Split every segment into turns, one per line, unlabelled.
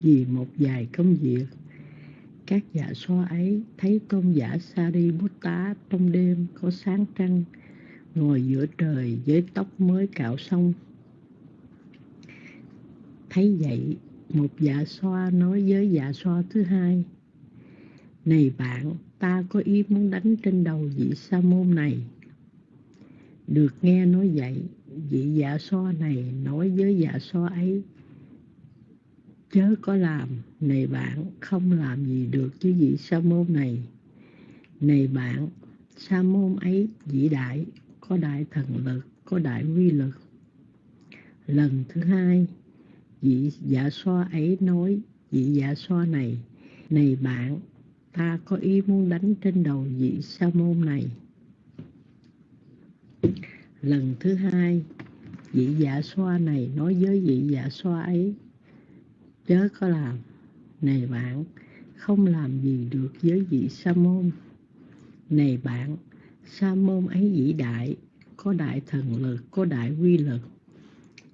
vì một vài công việc. Các dạ so ấy thấy tôn giả Sariputta trong đêm có sáng trăng, ngồi giữa trời với tóc mới cạo xong. Thấy vậy, một dạ xoa nói với dạ xoa thứ hai, này bạn, ta có ý muốn đánh trên đầu vị sa môn này. Được nghe nói vậy, vị dạ xoa này nói với dạ xoa ấy chớ có làm. Này bạn, không làm gì được chứ vị sa môn này. Này bạn, sa môn ấy vĩ đại, có đại thần lực, có đại quy lực lần thứ hai, vị dạ xoa ấy nói, vị dạ xoa này này bạn, ta có ý muốn đánh trên đầu vị sa môn này. Lần thứ hai, vị dạ xoa này nói với vị dạ xoa ấy chớ có làm này bạn, không làm gì được với vị sa môn. Này bạn, sa môn ấy vĩ đại, có đại thần lực, có đại quy lực.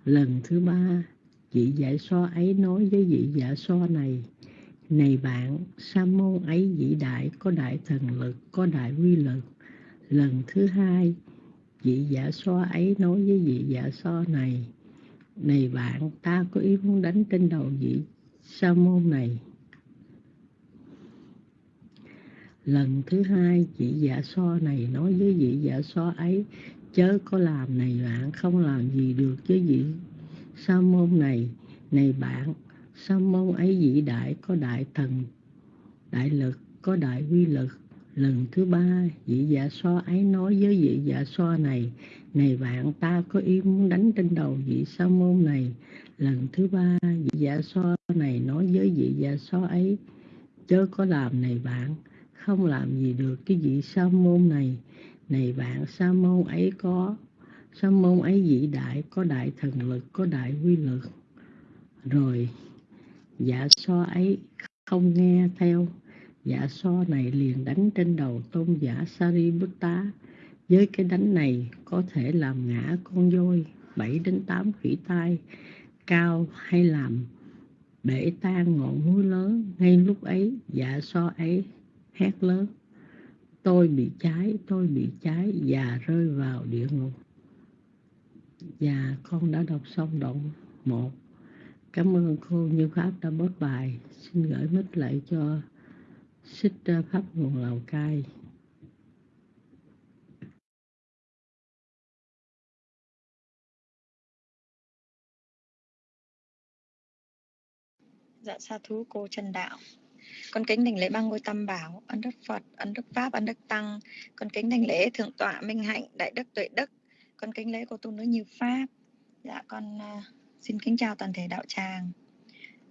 Lần thứ ba, vị giải so ấy nói với vị giả so này này bạn, sa môn ấy vĩ đại, có đại thần lực, có đại quy lực. Lần thứ hai, vị giả so ấy nói với vị giả so này này bạn, ta có ý muốn đánh trên đầu vị sa môn này. Lần thứ hai vị dạ so này nói với vị dạ so ấy, chớ có làm này bạn, không làm gì được với vị sa môn này. Này bạn, sa môn ấy vị đại, có đại thần, đại lực, có đại quy lực. Lần thứ ba vị dạ so ấy nói với vị dạ so này này bạn, ta có ý muốn đánh trên đầu vị sa môn này. Lần thứ ba, vị dạ so này nói với vị dạ so ấy, chớ có làm này bạn, không làm gì được cái vị sa môn này. Này bạn, sa môn ấy có, sa môn ấy vĩ đại, có đại thần lực, có đại quy lực rồi dạ so ấy không nghe theo. Dạ so này liền đánh trên đầu tôn giả Sariputta với cái đánh này có thể làm ngã con voi 7 đến 8 khỉ tai cao hay làm bể tan ngọn núi lớn ngay lúc ấy dạ so ấy hét lớn, tôi bị cháy, tôi bị cháy và rơi vào địa ngục và con đã đọc xong đoạn 1 Cảm ơn cô Như Pháp đã bớt bài. Xin gửi mít lại cho Xích Pháp nguồn Lào Cai.
Dạ sa thú cô Trần Đạo. Con kính đảnh lễ ba ngôi tam bảo, ân đức Phật, ân đức Pháp, ân đức Tăng. Con kính đảnh lễ thượng tọa Minh Hạnh, đại đức tuệ đức. Con kính lễ cô tu nữ như Pháp. Dạ con uh, Xin kính chào toàn thể đạo tràng.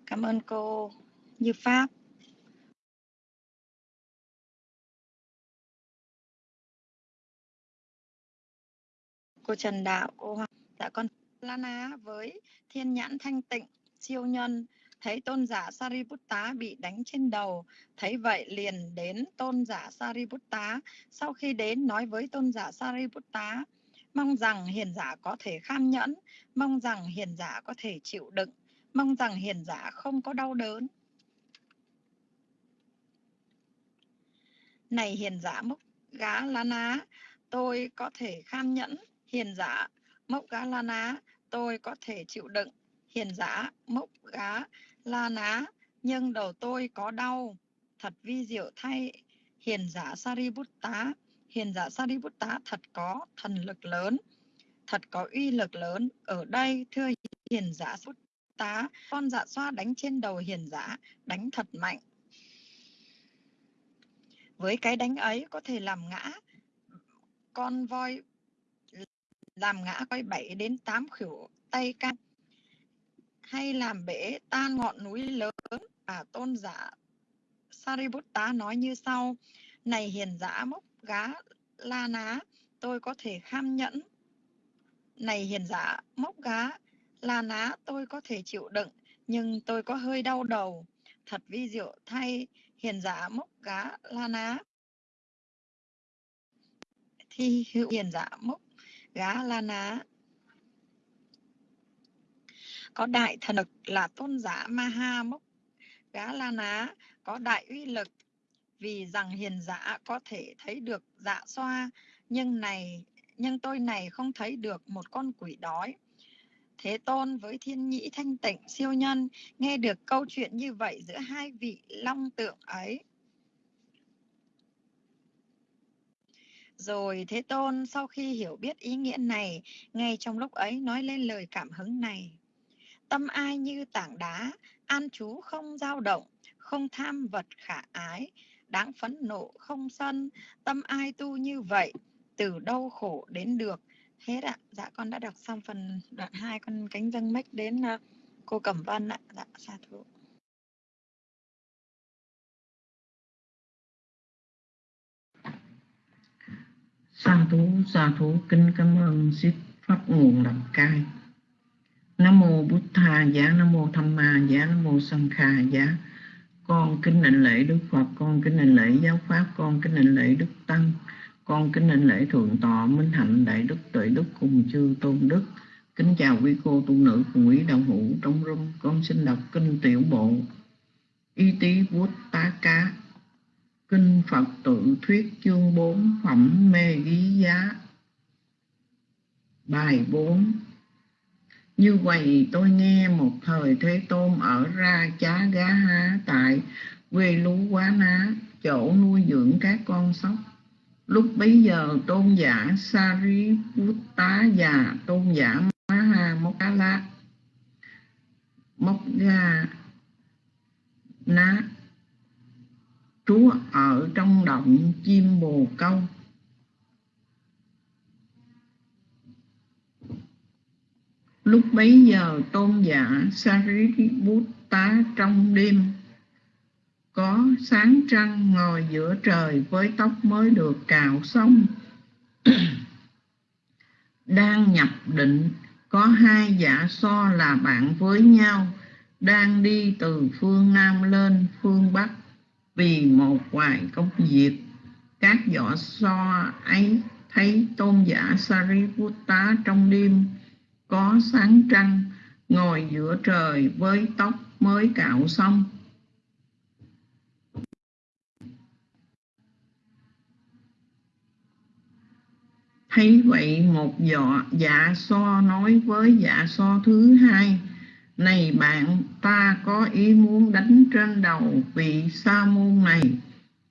Cảm ơn cô Như Pháp. Cô Trần Đạo, cô Hoàng, dạ con lana với thiên nhãn thanh tịnh, siêu nhân, thấy tôn giả Sariputta bị đánh trên đầu, thấy vậy liền đến tôn giả Sariputta, sau khi đến nói với tôn giả Sariputta, Mong rằng hiền giả có thể kham nhẫn, mong rằng hiền giả có thể chịu đựng, mong rằng hiền giả không có đau đớn. Này hiền giả mốc gá la ná, tôi có thể kham nhẫn, hiền giả mốc gá la ná, tôi có thể chịu đựng, hiền giả mốc gá la ná, nhưng đầu tôi có đau, thật vi diệu thay, hiền giả Sariputta hiền giả Sariputta thật có thần lực lớn, thật có uy lực lớn. Ở đây, thưa hiền giả Sariputta, con dạ xoa đánh trên đầu hiền giả, đánh thật mạnh. Với cái đánh ấy có thể làm ngã con voi làm ngã coi 7 đến 8 khỉu tay can hay làm bể tan ngọn núi lớn? Và tôn giả Sariputta nói như sau, này hiền giả mốc gá la ná, tôi có thể kham nhẫn. Này hiền giả mốc gá la ná, tôi có thể chịu đựng, nhưng tôi có hơi đau đầu. Thật vi diệu thay, hiền giả mốc gá la ná. Thi hữu hiền giả mốc gá la ná có đại thần lực là tôn giả ma ha mốc gá la ná có đại uy lực vì rằng hiền giả có thể thấy được dạ xoa nhưng này nhưng tôi này không thấy được một con quỷ đói Thế Tôn với thiên nhĩ thanh tịnh siêu nhân nghe được câu chuyện như vậy giữa hai vị long tượng ấy. Rồi Thế Tôn sau khi hiểu biết ý nghĩa này, ngay trong lúc ấy nói lên lời cảm hứng này. Tâm ai như tảng đá, an chú không dao động, không tham vật khả ái, đáng phẫn nộ không sân, tâm ai tu như vậy, từ đâu khổ đến được, Hết ạ. Dạ con đã đọc xong phần đoạn 2 con cánh dâng mách đến à, cô Cẩm Vân ạ. Dạ xa thú.
Sa thú, sa thú kính cảm ơn sít pháp nguồn làm cai. Nam mô Bụt Tha giá, Nam mô Tham Ma giá, Nam mô Sanh Kha giá. Con kính định lễ Đức Phật, con kính định lễ giáo pháp, con kính định lễ Đức Tăng con kính định lễ thượng tọa minh hạnh đại đức tuệ đức cùng chư tôn đức. Kính chào quý cô tu nữ cùng quý đạo hữu trong room con xin đọc kinh tiểu bộ. Y tí bút tá cá. Kinh phật tự thuyết chương 4 phẩm mê ghi giá. Bài 4 như vậy tôi nghe một thời Thế Tôn ở ra chá gá há tại quê lú quá ná, chỗ nuôi dưỡng các con sóc. Lúc bấy giờ tôn giả Sariputta và tôn giả Maha mokala Mokga Ná trú ở trong động chim bồ câu. Lúc bấy giờ tôn giả Sariputta trong đêm có sáng trăng ngồi giữa trời với tóc mới được cạo xong. Đang nhập định, có hai giả so là bạn với nhau, đang đi từ phương nam lên phương bắc vì một vài công việc. Các võ so ấy thấy tôn giả Sariputta trong đêm có sáng trăng, ngồi giữa trời với tóc mới cạo xong. Thấy vậy một dọ dạ so nói với dạ so thứ hai, Này bạn, ta có ý muốn đánh trên đầu vị sa môn này.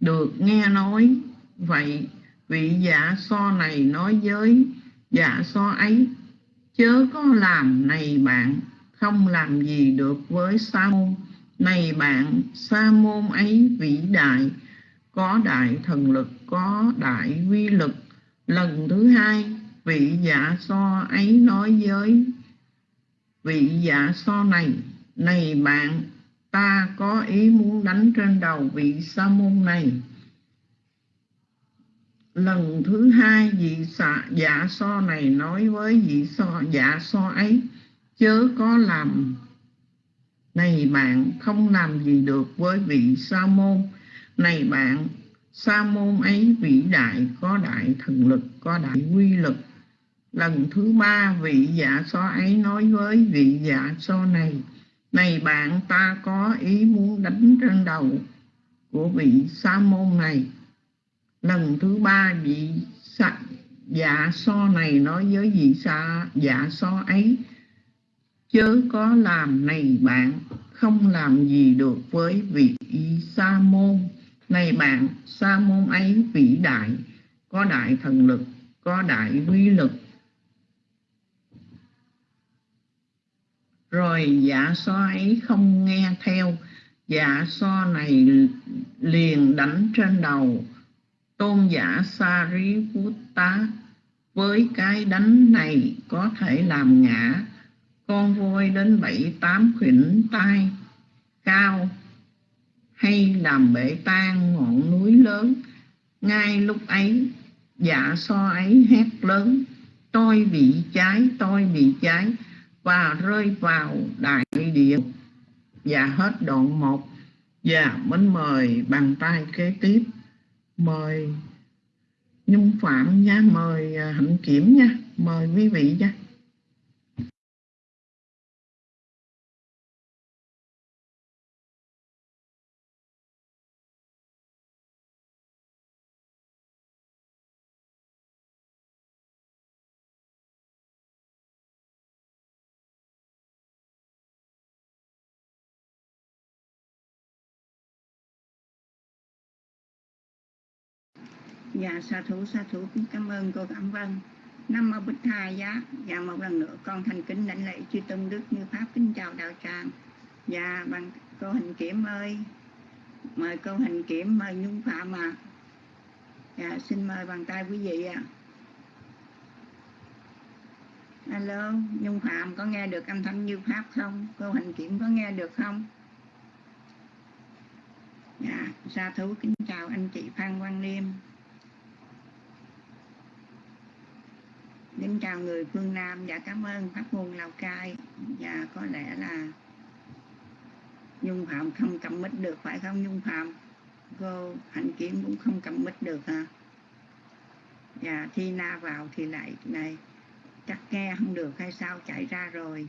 Được nghe nói vậy, vị dạ so này nói với dạ so ấy Chớ có làm này bạn, không làm gì được với sa môn Này bạn sa môn ấy vĩ đại, Có đại thần lực, có đại uy lực. Lần thứ hai, vị dạ so ấy nói với vị dạ so này này bạn, ta có ý muốn đánh trên đầu vị sa môn này lần thứ hai vị xạ dạ so này nói với vị so dạ so ấy, chớ có làm này bạn không làm gì được với vị sa môn này bạn sa môn ấy vĩ đại, có đại thần lực, có đại quy lực. Lần thứ ba vị dạ so ấy nói với vị dạ so này này bạn, ta có ý muốn đánh trên đầu của vị sa môn này lần thứ ba vị xạ, dạ so này nói với vị xạ dạ so ấy chớ có làm này bạn không làm gì được với vị sa môn này bạn, sa môn ấy vĩ đại, có đại thần lực, có đại uy lực. Rồi dạ so ấy không nghe theo, dạ so này liền đánh trên đầu tôn giả Sariputta. Với cái đánh này có thể làm ngã. Con voi đến bảy tám khuyển tay cao hay làm bể tan ngọn núi lớn. Ngay lúc ấy dạ so ấy hét lớn, tôi bị cháy, tôi bị cháy. Và rơi vào đại địa. Và hết đoạn một. Dạ, Và mến mời bàn tay kế tiếp mời nhung phạm nha mời à, hạnh kiểm nha mời quý vị nha.
Dạ sa thú sa thú kính cảm ơn cô Cảm Vân. Nam mô Bích Tha giá. Dạ một lần nữa con thành kính lãnh lễ chư tôn đức như pháp kính chào đạo tràng. Dạ bằng cô Hình Kiểm ơi. Mời cô Hình Kiểm mời Nhung Phạm ạ. À. Dạ xin mời bàn tay quý vị ạ. À. Alo, Nhung Phạm có nghe được âm thanh như pháp không? Cô Hình Kiểm có nghe được không? Dạ, sa thú kính chào anh chị Phan Quang Liêm. Kính chào người phương Nam. Và cảm ơn Pháp môn Lào Cai. Và có lẽ là Nhung Phạm không cầm mít được, phải không Nhung Phạm? Cô Hạnh Kiếm cũng không cầm mít được hả? Và Thi Na vào thì lại này, chắc nghe không được hay sao? Chạy ra rồi.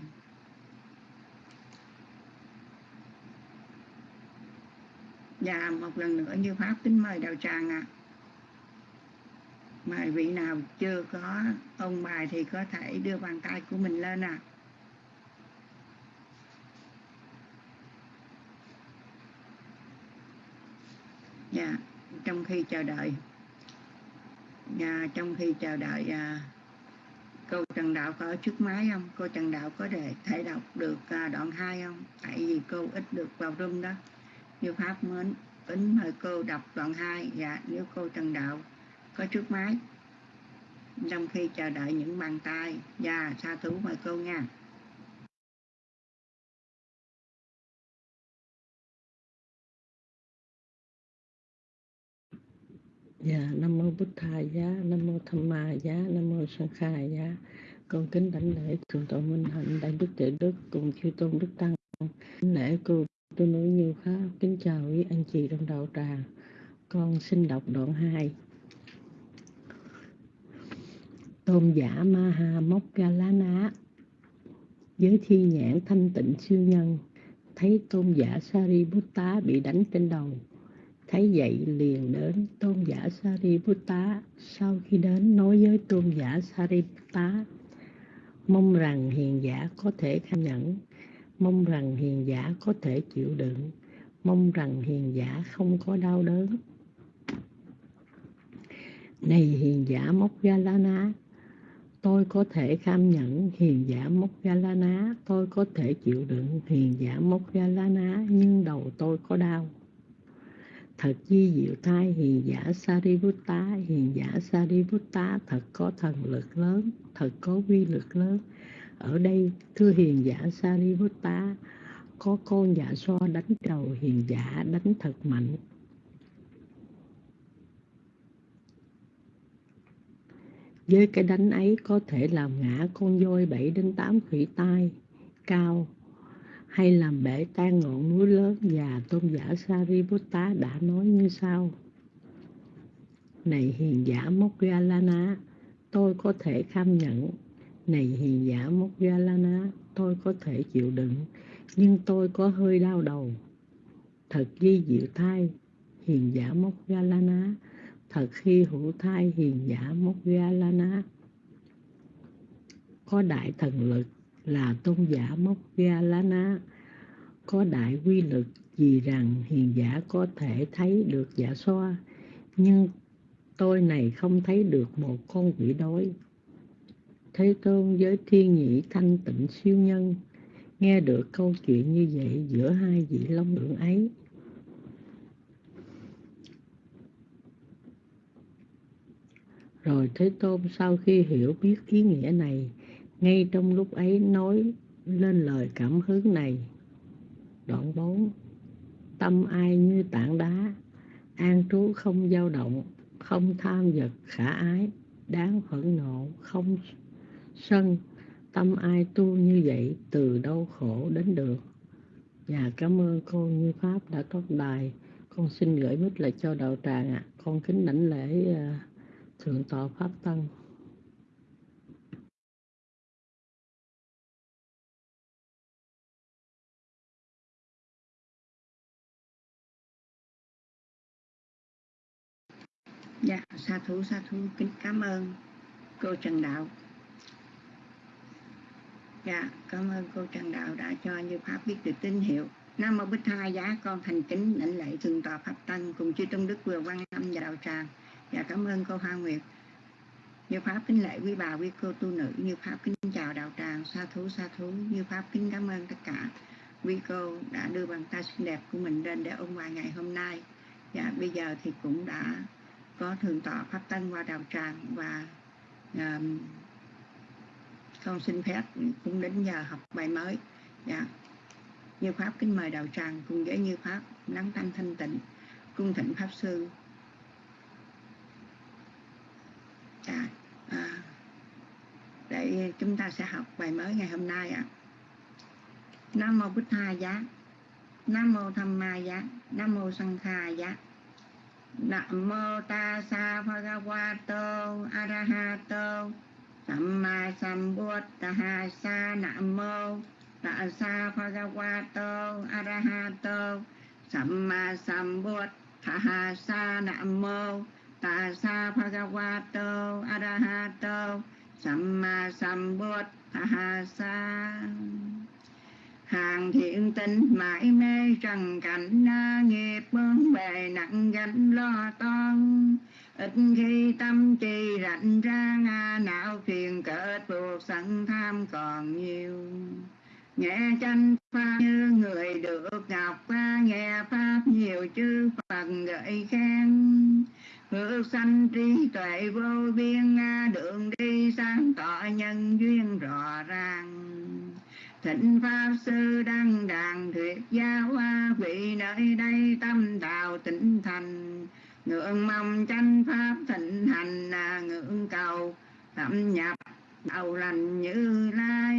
Và một lần nữa như Pháp, kính mời Đào Tràng ạ. à mà vị nào chưa có ông bài thì có thể đưa bàn tay của mình lên à dạ trong khi chờ đợi. Dạ trong khi chờ đợi à, cô Trần Đạo có trước máy không? Cô Trần Đạo có để thể đọc được à, đoạn 2 không? Tại vì cô ít được vào room đó. Như pháp mến tính mời cô đọc đoạn 2 dạ nếu cô Trần Đạo có trước máy trong khi chờ đợi những bàn tay và sa thú mời cô nha
Dạ, Nam Mô Bút Thà Giá, Nam Mô Tham Ma Giá, Nam Mô Sang Khai Giá. Con kính đảnh lễ Thượng Tọa Minh Hạnh, Đại Đức tự Đức cùng chư Tôn Đức Tăng. Kính lễ cô tôi nói nhiều pháp, kính chào quý anh chị trong đạo tràng. Con xin đọc đoạn 2 tôn giả Maha mokgalana với thi nhãn thanh tịnh siêu nhân. Thấy tôn giả Sariputta bị đánh trên đầu. Thấy vậy liền đến tôn giả Sariputta. Sau khi đến nói với tôn giả Sariputta, mong rằng hiền giả có thể kham nhẫn mong rằng hiền giả có thể chịu đựng. Mong rằng hiền giả không có đau đớn. Này hiền giả Moggallana tôi có thể kham nhẫn hiền giả mốc galana tôi có thể chịu đựng hiền giả mốc galana nhưng đầu tôi có đau. Thật di diệu thai hiền giả sariputta, hiền giả sariputta, thật có thần lực lớn, thật có quy lực lớn. Ở đây, thưa hiền giả sariputta, có con dạ giả so đánh đầu hiền giả, đánh thật mạnh. Với cái đánh ấy có thể làm ngã con voi 7 đến 8 khỉ tai, cao, hay làm bể tan ngọn núi lớn và tôn giả Sariputta đã nói như sau. Này hiền giả Moggallana tôi có thể kham nhận. Này hiền giả Moggallana tôi có thể chịu đựng, nhưng tôi có hơi đau đầu. Thật di diệu thai hiền giả Moggallana thật khi hữu thai hiền giả Moggallana có đại thần lực là tôn giả Moggallana có đại quy lực vì rằng hiền giả có thể thấy được giả xoa, nhưng tôi này không thấy được một con quỷ đói. Thế tôn với thiên nhĩ thanh tịnh siêu nhân, nghe được câu chuyện như vậy giữa hai vị long lượng ấy Rồi Thế Tôn sau khi hiểu biết ý nghĩa này, ngay trong lúc ấy nói lên lời cảm hứng này. Đoạn 4 Tâm ai như tảng đá, an trú không dao động, không tham vật khả ái, đáng phẫn nộ, không sân. Tâm ai tu như vậy, từ đâu khổ đến được. Và cảm ơn cô Như Pháp đã có đài. Con xin gửi mít lại cho đạo tràng ạ. À. Con kính đảnh lễ uh, thượng tọa pháp tăng.
Dạ sa thú sa thú, kính cảm ơn cô trần đạo. Dạ cảm ơn cô trần đạo đã cho như pháp biết được tín hiệu. Nam mô bích hai giá, con thành kính lãnh lễ thượng tọa pháp tăng cùng chư tôn đức vừa quan âm và đạo tràng dạ cảm ơn cô Hoa Nguyệt. Như pháp kính lễ quý bà quý cô tu nữ như pháp kính chào đạo tràng sa thú sa thú. Như pháp kính cảm ơn tất cả quý cô đã đưa bàn tay xinh đẹp của mình lên để ôn hòa ngày hôm nay. Dạ bây giờ thì cũng đã có thường tọa pháp tân qua đạo tràng và um, con xin phép cũng đến giờ học bài mới. Dạ. Như pháp kính mời đạo tràng cùng với như pháp nắng tâm thanh tịnh cung thịnh pháp sư à, à, để chúng ta sẽ học bài mới ngày hôm nay ạ. À. nam mô bích tha giá. Nam mô tham ma giá. Nam mô sanh kha giá. Nam mô ta sa bhagavato arahato samma sambuddha sa nam mô ta sa bhagavato arahato samma sambuddha sa nam mô ta sa bhagavato arahato samma sambuddhasa hàng thiện tinh mãi mê trần cảnh na nghiệp bướng bề nặng gánh lo toan. Ít khi tâm trì rảnh ra, nga não phiền cỡ buộc sẵn tham còn nhiều. Nghe tranh pháp như người được ngọc qua nghe pháp nhiều chư phật gợi khen hữu sanh trí tuệ vô biên, đường đi sáng tỏ nhân duyên rõ ràng. Thịnh Pháp Sư đăng đàn thuyết giáo hoa, vị nơi đây tâm đạo tịnh thành. Ngưỡng mong tranh Pháp thịnh hành, ngưỡng cầu thẩm nhập đầu lành như lai.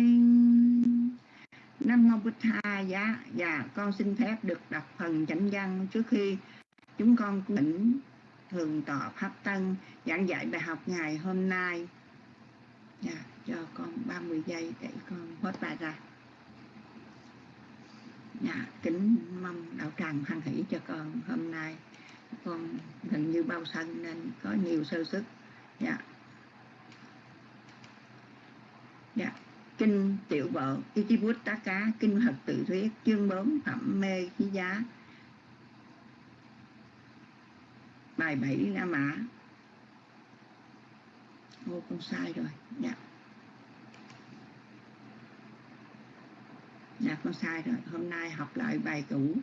Nam Mô Bích Tha Giá. Dạ con xin phép được đọc phần chánh văn trước khi chúng con tỉnh thường tọa pháp tân giảng dạy bài học ngày hôm nay. Dạ, cho con 30 giây để con hết bài ra. Dạ, kính mong đạo tràng hoan hỷ cho con hôm nay. Con gần như bao sân nên có nhiều sơ sức. Dạ. Dạ kinh tiểu bộ Itibut tá cá kinh hật tự thuyết chương 4 phẩm mê khí giá. Bài 7 na Mã. Ô con sai rồi. Dạ. Dạ con sai rồi. Hôm nay học lại bài cũ.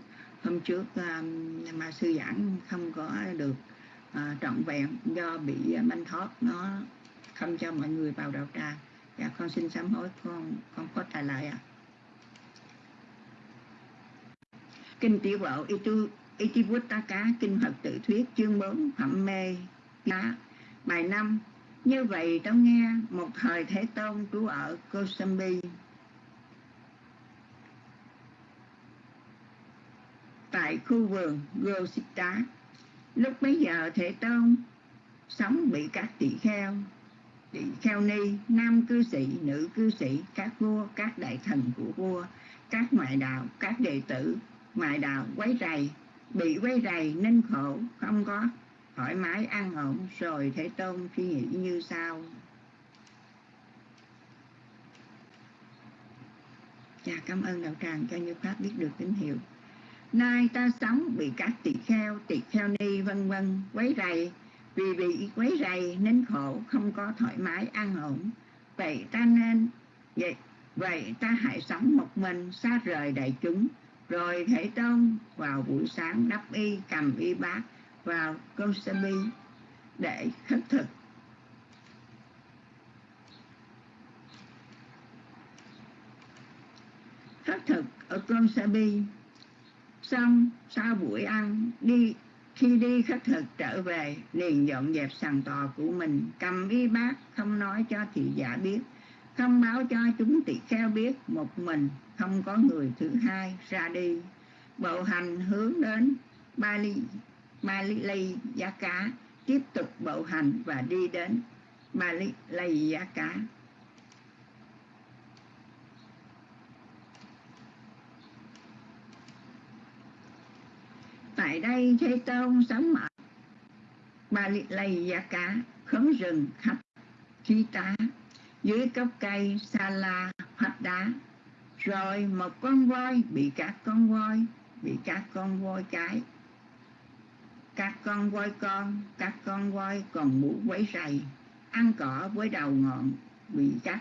Hôm trước um, mà sư giảng không có được uh, trọn vẹn Do bị uh, manh thoát Nó không cho mọi người vào đạo tràng. Dạ con xin sám hối con con có trả lại ạ. À. Kinh tiểu bộ tư Itivuttaka Kinh Phật Tự Thuyết, chương 4 Phẩm Mê Giá Bài 5 Như vậy tao nghe một thời Thế Tôn trú ở Kosambi Tại khu vườn Gosita, Lúc bấy giờ Thế Tôn sống bị các tỷ-kheo tỷ kheo ni, nam cư sĩ, nữ cư sĩ, các vua, các đại thần của vua, các ngoại đạo, các đệ tử, ngoại đạo quấy rầy bị quấy rầy nên khổ không có thoải mái ăn ổn rồi thế tôn suy nghĩ như sau. Dạ cảm ơn đạo tràng cho như pháp biết được tín hiệu. Nay ta sống bị các tỳ kheo, tỳ kheo ni vân vân quấy rầy. Vì bị quấy rầy nên khổ không có thoải mái ăn ổn. Vậy ta nên Vậy, vậy ta hãy sống một mình xa rời đại chúng rồi thể tôn vào buổi sáng đắp y, cầm y bát vào công bi để khất thực. Khất thực ở công bi xong, sau buổi ăn, đi, khi đi khất thực trở về, liền dọn dẹp sàn tò của mình, cầm y bát không nói cho thị giả biết thông báo cho chúng tỳ kheo biết một mình không có người thứ hai ra đi. Bộ hành hướng đến Bali Bali Giá Cá tiếp tục bộ hành và đi đến Bali Giá Cá tại đây Thế Tôn sống ở Bali Lây Giá Cá khóm rừng khắp chi tá dưới gốc cây sa la hoạch đá. Rồi một con voi bị các con voi, bị các con voi cái. Các con voi con, các con voi còn mũ quấy rầy, ăn cỏ với đầu ngọn bị cắt.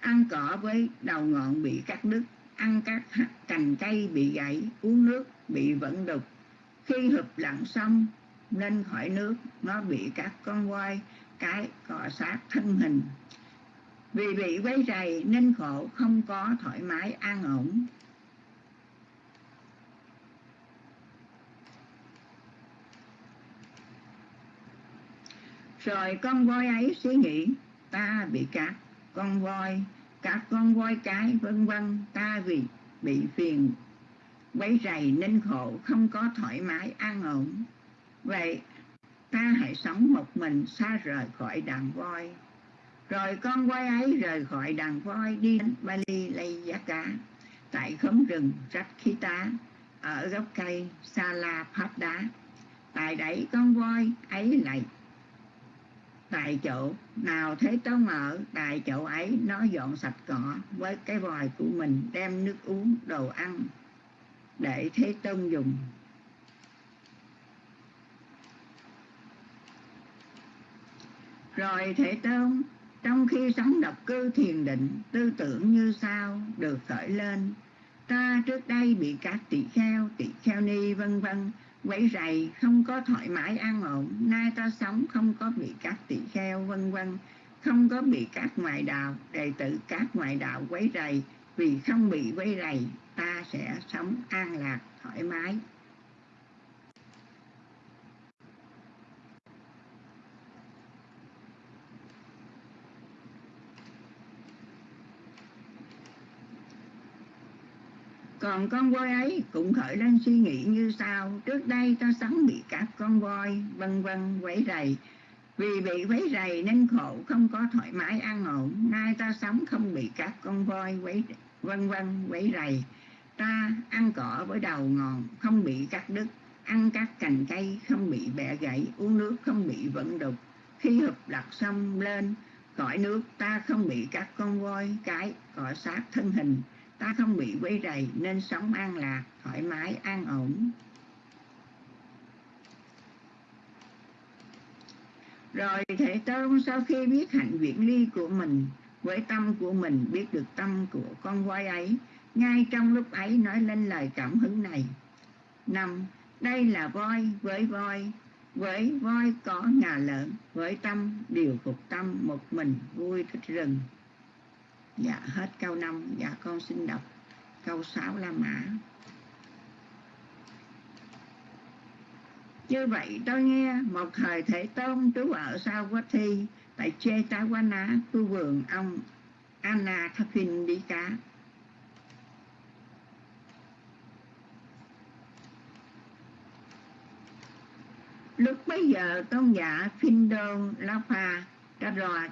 Ăn cỏ với đầu ngọn bị cắt đứt, ăn các cành cây bị gãy, uống nước bị vẫn đục. Khi hụp lặn xong lên khỏi nước, nó bị các con voi cái cọ sát thân hình vì bị quấy rầy nên khổ không có thoải mái an ổn. Rồi con voi ấy suy nghĩ, ta bị các con voi, các con voi cái vân vân, ta vì bị phiền, quấy rầy nên khổ không có thoải mái an ổn. Vậy ta hãy sống một mình xa rời khỏi đàn voi. Rồi con voi ấy rời khỏi đàn voi đi đến Bali lấy giá cá tại khóm rừng Rakhita ở gốc cây Sala Pháp Đá. Tại đấy con voi ấy lại tại chỗ. Nào thế tông ở tại chỗ ấy, nó dọn sạch cỏ với cái vòi của mình, đem nước uống, đồ ăn để thế tông dùng. Rồi thế tôn, trong khi sống độc cư thiền định, tư tưởng như sau được khởi lên? Ta trước đây bị các tỷ kheo tỷ kheo ni, vân vân, quấy rầy, không có thoải mái an ổn. Nay ta sống không có bị các tỷ kheo, vân vân, không có bị các ngoại đạo, đệ tử các ngoại đạo quấy rầy. Vì không bị quấy rầy, ta sẽ sống an lạc, thoải mái. Còn con voi ấy cũng khởi lên suy nghĩ như sau. Trước đây ta sống bị các con voi, vân vân, quấy rầy. Vì bị quấy rầy nên khổ, không có thoải mái, an ổn. Nay ta sống không bị các con voi quấy, vân vân, quấy rầy. Ta ăn cỏ với đầu ngòn không bị cắt đứt. Ăn các cành cây, không bị bẻ gãy. Uống nước, không bị vận đục. Khi hụp lặt xong lên khỏi nước ta không bị các con voi cái cỏ sát thân hình ta không bị quấy rầy, nên sống an lạc, thoải mái, an ổn. Rồi thể tôn sau khi biết hạnh viễn ly của mình, với tâm của mình biết được tâm của con voi ấy, ngay trong lúc ấy nói lên lời cảm hứng này. Năm, đây là voi, với voi với voi có nhà lợn, với tâm, điều phục tâm, một mình vui thích rừng dạ hết câu 5 dạ con xin đọc câu 6 La Mã. Như vậy tôi nghe một thời thể tôn trú ở sao quá thi, tại chê tá quá ná khu vườn ông Anna Thapin đi cá. Lúc bấy giờ tôn giả Phindon Lapa đã ròa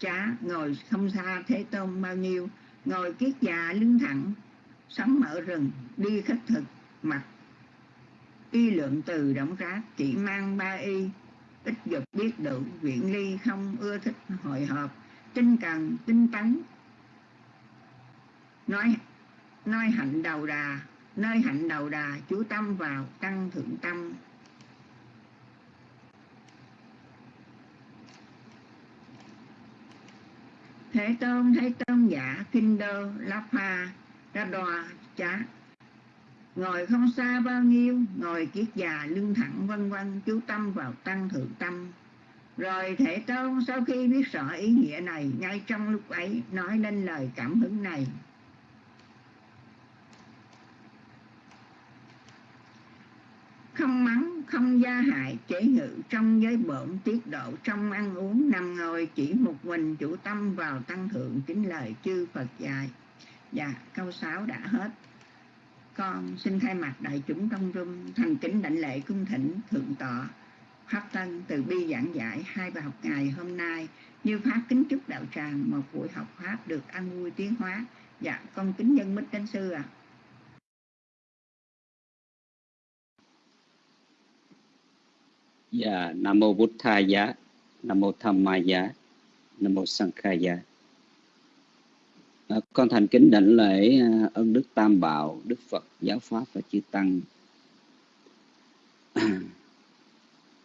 chá ngồi không xa thế tôn bao nhiêu, ngồi kiết già lưng thẳng, sống mở rừng, đi khất thực mặt y lượng từ động rác, chỉ mang ba y, ít dục biết đủ, viện ly không ưa thích hội họp, tinh cần, tinh tấn. Nói nói hạnh đầu đà, nơi hạnh đầu đà, chú tâm vào, tăng thượng tâm. Thế Tôn, Thế Tôn giả, Kinh Đô, La Pha, Ra Đòa, Chá. Ngồi không xa bao nhiêu, ngồi kiết già, lưng thẳng, vân vân, chú tâm vào tăng thượng tâm. Rồi thể Tôn sau khi biết rõ ý nghĩa này, ngay trong lúc ấy nói lên lời cảm hứng này. Không mắng, không gia hại, chế ngự trong giới bổn, tiết độ trong ăn uống, nằm ngồi chỉ một mình chủ tâm vào tăng thượng kính lời chư Phật dạy. Dạ câu 6 đã hết. Con xin thay mặt đại chúng trong rung, thành kính đảnh lễ cung thỉnh thượng tọa. Pháp tân từ bi giảng giải hai bài học ngày hôm nay. Như pháp kính chúc đạo tràng, một buổi học pháp được an vui tiến hóa. Dạ con kính nhân mít đến sư ạ. à.
Dạ, Nam mô bút tha giá Nam mô Tham Maya, Nam mô Sankhaya. À, con thành kính đảnh lễ à, ơn Đức Tam Bảo, Đức Phật, Giáo Pháp và Chư Tăng.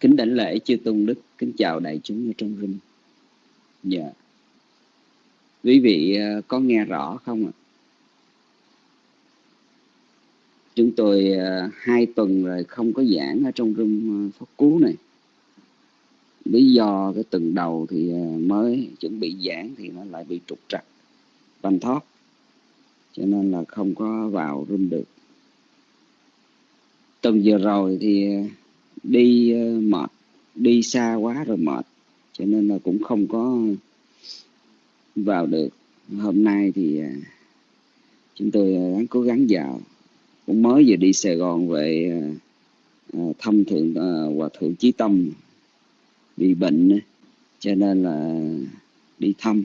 kính đảnh lễ chư tôn đức kính chào đại chúng ở trong rinh dạ quý vị à, có nghe rõ không ạ chúng tôi uh, hai tuần rồi không có giảng ở trong room à, pháp cú này. Lý do cái tuần đầu thì à, mới chuẩn bị giảng thì nó lại bị trục trặc banh thoát cho nên là không có vào room được. Tuần vừa rồi thì đi mệt đi xa quá rồi mệt. Cho nên là cũng không có vào được. Hôm nay thì chúng tôi đang cố gắng vào mới vừa đi Sài Gòn về à, à, thăm thượng à, hòa thượng Chí Tâm. Bị bệnh cho nên là đi thăm.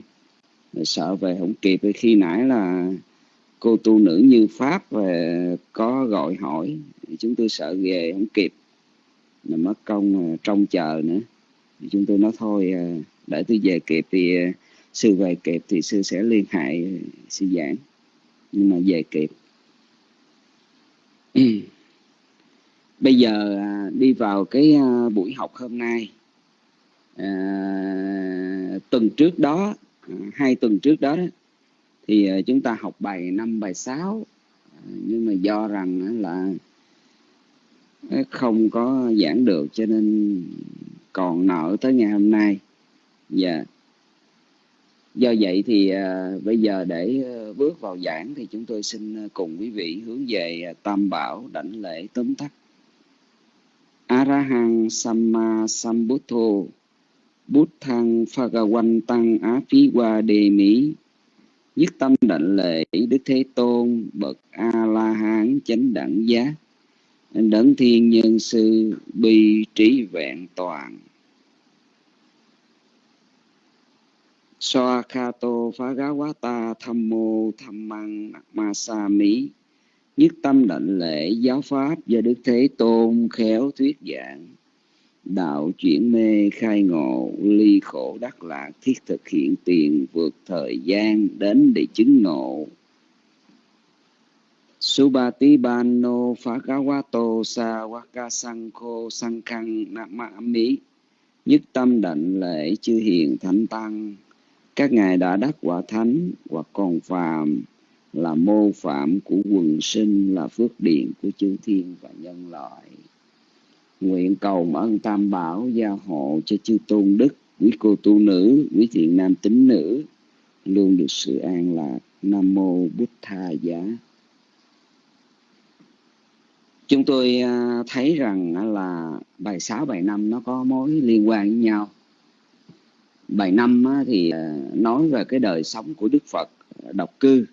Rồi sợ về không kịp khi nãy là cô tu nữ như pháp về có gọi hỏi chúng tôi sợ về không kịp. Là mất công trong chờ nữa. Chúng tôi nói thôi để tôi về kịp thì sư về kịp thì sư sẽ liên hệ sư giảng. Nhưng mà về kịp Ừ. bây giờ à, đi vào cái à, buổi học hôm nay. À, tuần trước đó à, hai tuần trước đó, đó thì à, chúng ta học bài năm bài sáu. Nhưng mà do rằng là không có giảng được cho nên còn nợ tới ngày hôm nay. Dạ. yeah do vậy thì à, bây giờ để ờ, bước vào giảng thì chúng tôi xin ờ, cùng quý vị hướng về à, tam bảo đảnh lễ tóm tắt. Arahang samma sambuddho buddhang phagawantang á phí qua đề mỹ nhất tâm đảnh lễ đức thế tôn bậc a la hán chánh đẳng giác. Đấng thiên nhân sư bi trí vẹn toàn. Soakato Phagawata Thammo sa Masami Nhất tâm định lễ giáo pháp do Đức Thế Tôn khéo thuyết giảng. Đạo chuyển mê khai ngộ ly khổ đắc lạc thiết thực hiện tiền vượt thời gian đến để chứng ngộ. Subati Bano Phagawato san Sankho Sankhang Namami Nhất tâm định lễ chư hiền thánh tăng. Các ngài đã đắc quả thánh hoặc còn phàm Là mô phạm của quần sinh Là phước điện của chư thiên và nhân loại. Nguyện cầu ơn tam bảo gia hộ cho chư tôn đức Quý cô tu nữ, quý thiện nam tín nữ. Luôn được sự an lạc. Nam mô Bụt Tha Giá. Chúng tôi à, thấy rằng à, là bài 6, bài 5 nó có mối liên quan với nhau bài năm thì ờ, nói về cái đời sống của Đức Phật ờ, độc cư.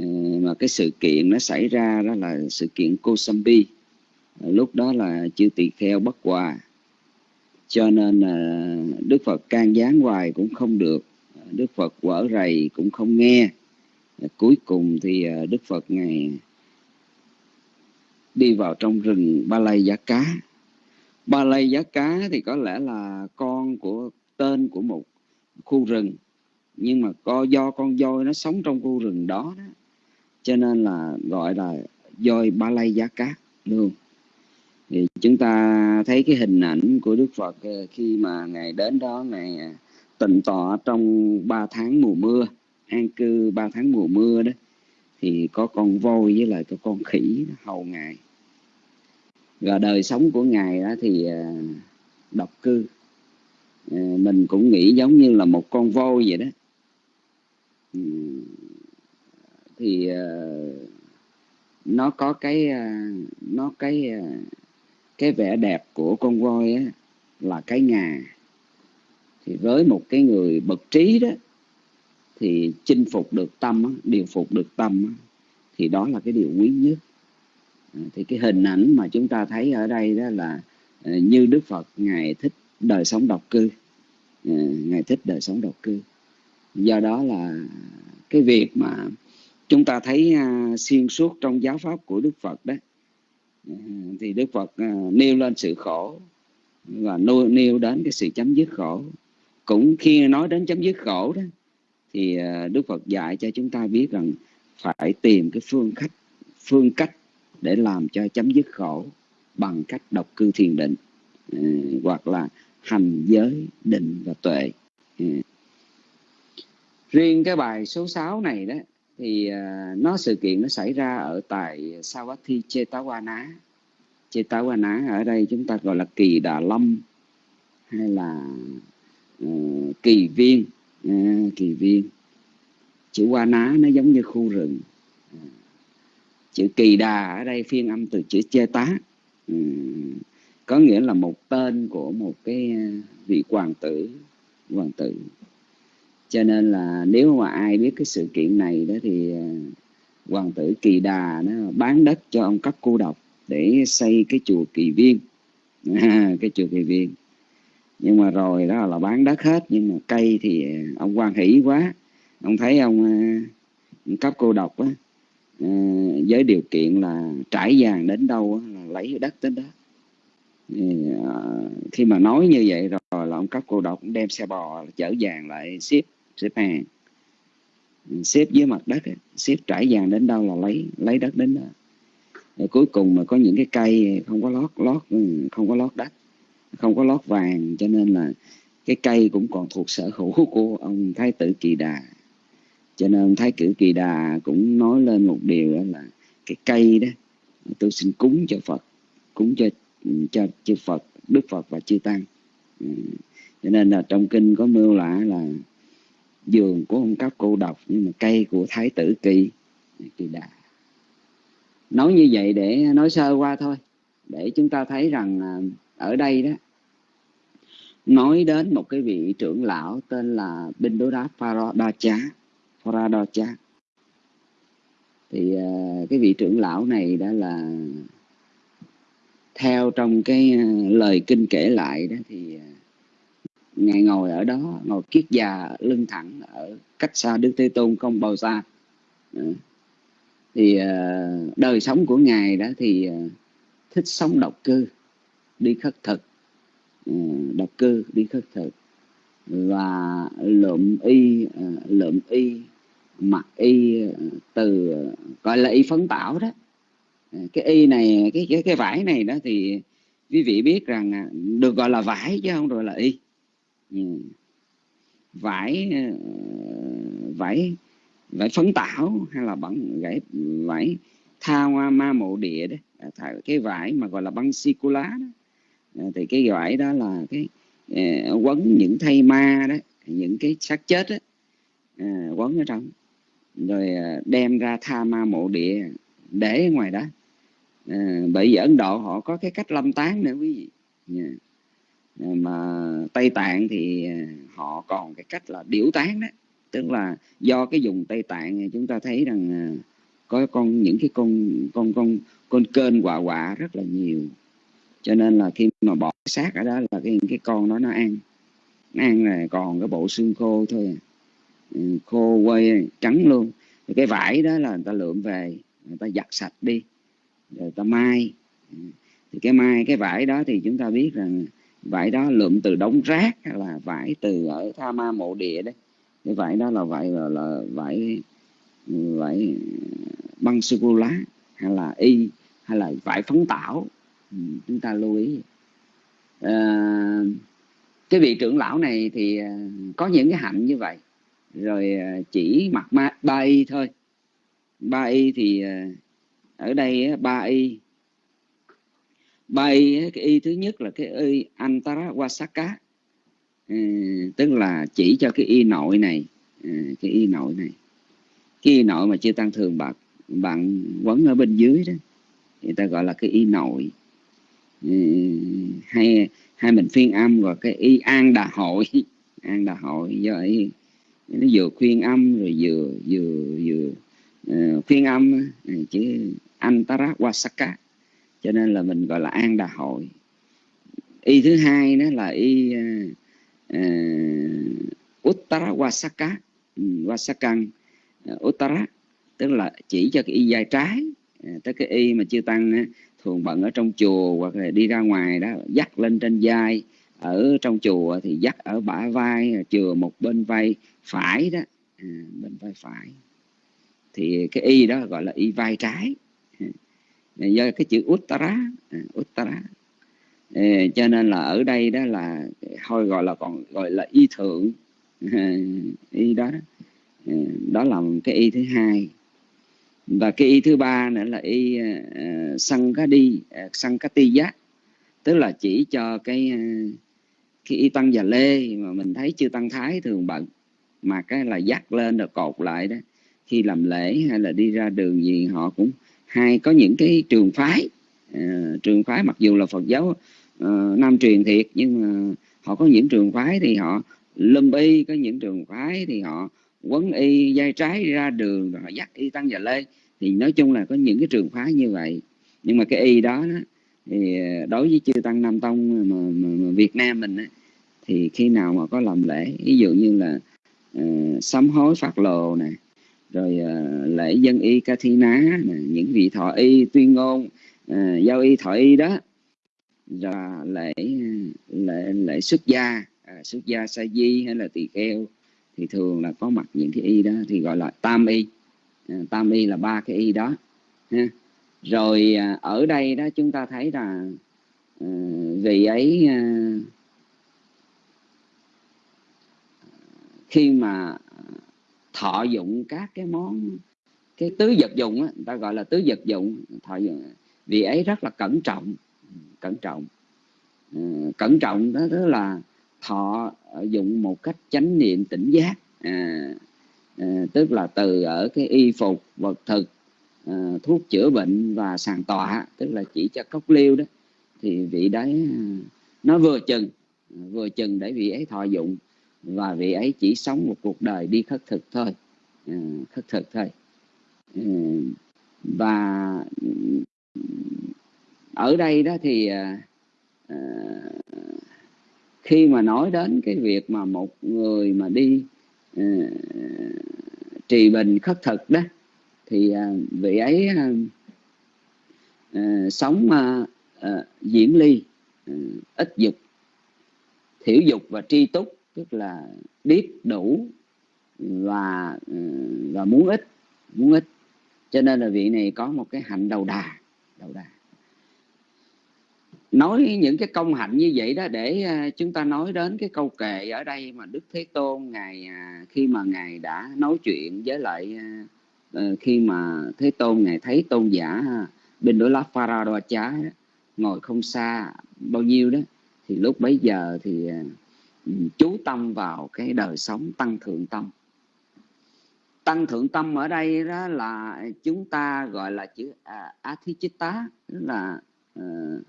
Ờ, mà cái sự kiện nó xảy ra đó là sự kiện Kosambi. Lúc đó là chư tỳ kheo bất hòa. Cho nên là Đức Phật can gián hoài cũng không được. Đức Phật quở rầy cũng không nghe. Cuối cùng thì Đức Phật ngày đi vào trong rừng ba Lây giá cá. Ba Lây giá cá thì có lẽ là con của tên của một khu rừng nhưng mà co do con voi nó sống trong khu rừng đó, đó. Cho nên là gọi là voi ba lay giá cá luôn thì chúng ta thấy cái hình ảnh của Đức Phật ờ, khi mà ngài đến đó ngài ờ, tịnh tọa trong ba tháng mùa mưa an cư ba tháng mùa mưa đó thì có con voi với lại có con khỉ hầu ngài. Và đời sống của ngài đó thì ờ, độc cư. Ờ, mình cũng nghĩ giống như là một con voi vậy đó. Ừ. Thì ờ, nó có cái ờ, nó cái cái vẻ đẹp của con voi á, là cái ngà. Thì với một cái người bậc trí đó thì chinh phục được tâm điều phục được tâm thì đó là cái điều quý nhất. Thì cái hình ảnh mà chúng ta thấy ở đây đó là như Đức Phật ngài thích đời sống độc cư. Ờ, Ngài thích đời sống độc cư. Do đó là cái việc mà chúng ta thấy à, xuyên suốt trong giáo pháp của Đức Phật đó ờ, thì Đức Phật ờ, nêu lên sự khổ và nêu, nêu đến cái sự chấm dứt khổ. Cũng khi nói đến chấm dứt khổ đó thì Đức Phật dạy cho chúng ta biết rằng phải tìm cái phương cách phương cách để làm cho chấm dứt khổ bằng cách độc cư thiền định. Ừ, hoặc là hành giới định và tuệ. Ừ. Riêng cái bài số 6 này đó thì à, nó sự kiện nó xảy ra ở tại Savatthi Chetawana. Chetawana ở đây chúng ta gọi là kỳ đà lâm hay là uh, kỳ viên. Uh, kỳ viên. Chữ qua ná nó giống như khu rừng. Chữ kỳ đà ở đây phiên âm từ chữ chê tá có nghĩa là một tên của một cái ờ, vị hoàng tử hoàng tử. Cho nên là nếu mà ai biết cái sự kiện này đó thì ờ, hoàng tử kỳ đà nó bán đất cho ông cấp cô độc để xây cái chùa kỳ viên. Cái chùa kỳ viên. Nhưng mà rồi đó là bán đất hết, nhưng mà cây thì ờ, ông quan hỷ quá. Ông thấy ông ông cấp cô độc á với điều kiện là trải vàng đến đâu là lấy đất đến đó. À, khi mà nói như vậy rồi là ông cấp cô độc đem xe bò chở vàng lại ship ship hàng. Xếp dưới mặt đất xếp trải vàng đến đâu là lấy lấy đất đến đó. Rồi cuối cùng mà có những cái cây không có lót lót ừ, không có lót đất, không có lót vàng, cho nên là cái cây cũng còn thuộc sở hữu của ông thái tử kỳ đà. Cho nên thái cử kỳ đà cũng nói lên một điều đó là cái cây đó, tôi xin cúng cho phật, cúng cho cho chư phật, đức phật và chư tăng. Ừ. Cho nên là trong kinh có mưu lạ là giường của ông cấp cô độc, nhưng mà cây của thái tử kỳ kỳ đà. Nói như vậy để nói sơ qua thôi, để chúng ta thấy rằng ở đây đó, nói đến một cái vị trưởng lão tên là Bindodap Paradacha Paradacha thì ờ, cái vị trưởng lão này đã là theo trong cái ờ, lời kinh kể lại đó thì ờ, ngài ngồi ở đó, ngồi kiết già lưng thẳng ở cách xa Đức Thế Tôn không bao xa. Ờ. Thì đời sống của ngài đó thì thích sống độc cư, đi khất thực. Độc cư, đi khất thực. Và lượm y lượm y, mặc y từ gọi là y phấn tảo đó. Ờ, cái y này, cái cái cái vải này đó thì quý vị biết rằng à, được gọi là vải chứ không rồi là y. Ừ. Vải ờ, vải vải phấn tảo hay là bằng vải vải tha hoa ma mộ địa đó cái vải mà gọi là băng sicula đó. Ờ, thì cái vải đó là cái quấn những thây ma đó, những cái xác chết đó quấn ở trong. Rồi đem ra tha ma mộ địa để ngoài đó. À, bởi vì ấn độ họ có cái cách lâm tán nữa quý vị. Yeah. À, mà tây tạng thì à, họ còn cái cách là điểu tán đó. Tức là do cái dùng tây tạng chúng ta thấy rằng à, có con những cái con con con con kênh quạ quạ rất là nhiều. Cho nên là khi mà bỏ xác ở đó là cái cái con đó nó ăn. Nó ăn là còn cái bộ xương khô thôi à. ừ, khô quay trắng luôn. Thì cái vải đó là người ta lượm về người ta giặt sạch đi rồi ta mai thì cái mai cái vải đó thì chúng ta biết rằng vải đó lượm từ đống rác hay là vải từ ở tha ma mộ địa đấy. Cái vải đó là vải là, là vải vải băng sô cô lá hay là y hay là vải phấn tảo. Ừ, chúng ta lưu ý. À, cái vị trưởng lão này thì à, có những cái hạnh như vậy. Rồi à, chỉ mặc ma, ba y thôi ba y thì à, ở đây ba y. Ba y cái y thứ nhất là cái y antara wasaka ừ, tức là chỉ cho cái y nội này ừ, cái y nội này. Cái y nội mà chưa tăng thường bạc bạn quấn ở bên dưới đó. Người ta gọi là cái y nội. Ừ, hay hay mình phiên âm gọi cái y an đà hội. An đà hội do ấy nó vừa khuyên âm rồi vừa vừa vừa Ừ, phiên khuyên âm ừ, chữ antara wasaka. Cho nên là mình gọi là an đà hội. Y thứ hai đó là y uh, uttara wasaka. Ừ, Wasakan ờ, uttara. Tức là chỉ cho cái y dài trái. Tới cái y mà chưa tăng thường bận ở trong chùa hoặc là đi ra ngoài đó dắt lên trên vai. Ở trong chùa thì dắt ở bả vai chừa một bên vai phải đó. À, bên vai phải thì cái y đó gọi là y vai trái. Do cái chữ uttara à, uttara. Cho nên là ở đây đó là thôi gọi là còn gọi là y thượng. Y đó à, đó là cái y thứ hai. Và cái y thứ ba nữa là y uh, sankadi uh, sankatiya. Tức là chỉ cho cái uh, cái y tăng và lê mà mình thấy chưa tăng thái thường bận. Mà cái là dắt lên rồi cột lại đó khi làm lễ hay là đi ra đường gì họ cũng hay có những cái trường phái. Uh, trường phái mặc dù là Phật giáo uh, nam truyền thiệt nhưng mà họ có những trường phái thì họ lâm y có những trường phái thì họ quấn y dây trái ra đường rồi họ dắt y tăng và lê thì nói chung là có những cái trường phái như vậy. Nhưng mà cái y đó, đó thì ờ, đối với chư tăng nam tông mà, mà, mà Việt Nam mình á, thì khi nào mà có làm lễ ví dụ như là uh, sám hối phát lồ này rồi uh, lễ dân y ca thi ná à, những vị thọ y tuyên ngôn uh, giao y thọ y đó là lễ lễ lễ xuất gia à, xuất gia sa di hay là tỳ kheo thì thường là có mặt những cái y đó thì gọi là tam y à, tam y là ba cái y đó ha. rồi à, ở đây đó chúng ta thấy là à, vị ấy à, khi mà thọ dụng các cái món cái tứ vật dụng á, người ta gọi là tứ vật dụng. Thọ dụng vì ấy rất là cẩn trọng cẩn trọng. Ờ, cẩn trọng đó tức là thọ dụng một cách chánh niệm tỉnh giác. À, à, tức là từ ở cái y phục vật thực à, thuốc chữa bệnh và sàn tọa tức là chỉ cho cốc liêu đó thì vị đấy ờ, nó vừa chừng vừa chừng để vị ấy thọ dụng và vị ấy chỉ sống một cuộc đời đi khất thực thôi. À, khất thực thôi. À, và ở đây đó thì à, à, khi mà nói đến cái việc mà một người mà đi à, trì bình khất thực đó thì à, vị ấy à, à, sống à, à, diễn ly à, ít dục thiểu dục và tri túc tức là biết đủ và ừ, và muốn ít muốn ít. Cho nên là vị này có một cái hạnh đầu đà đầu đà. Nói những cái công hạnh như vậy đó để à, chúng ta nói đến cái câu kệ ở đây mà Đức Thế Tôn ngài à, khi mà ngài đã nói chuyện với lại à, ờ, khi mà Thế Tôn ngài thấy tôn giả bên đối lá Pharaoh ngồi không xa bao nhiêu đó, thì lúc bấy giờ thì chú tâm vào cái đời sống tăng thượng tâm. Tăng thượng tâm ở đây đó là chúng ta gọi là chữ à, athichitta tức là ờ,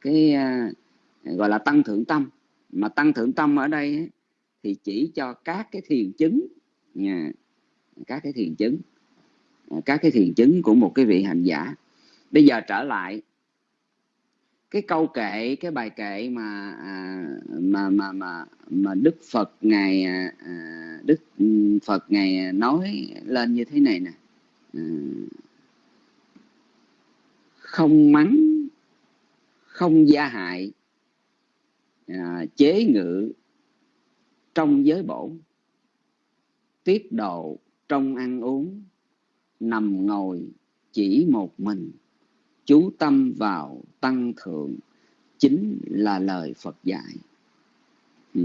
cái à, gọi là tăng thượng tâm. Mà tăng thượng tâm ở đây ấy, thì chỉ cho các cái thiền chứng nha các cái thiền chứng à, các cái thiền chứng của một cái vị hành giả. Bây giờ trở lại cái câu kệ cái bài kệ mà à, mà mà mà mà Đức Phật ngài à, à Đức Phật ngài nói lên như thế này nè. À, không mắng không gia hại à, chế ngự trong giới bổ tiết độ trong ăn uống nằm ngồi chỉ một mình chú tâm vào tăng thượng chính là lời Phật dạy. Ừ.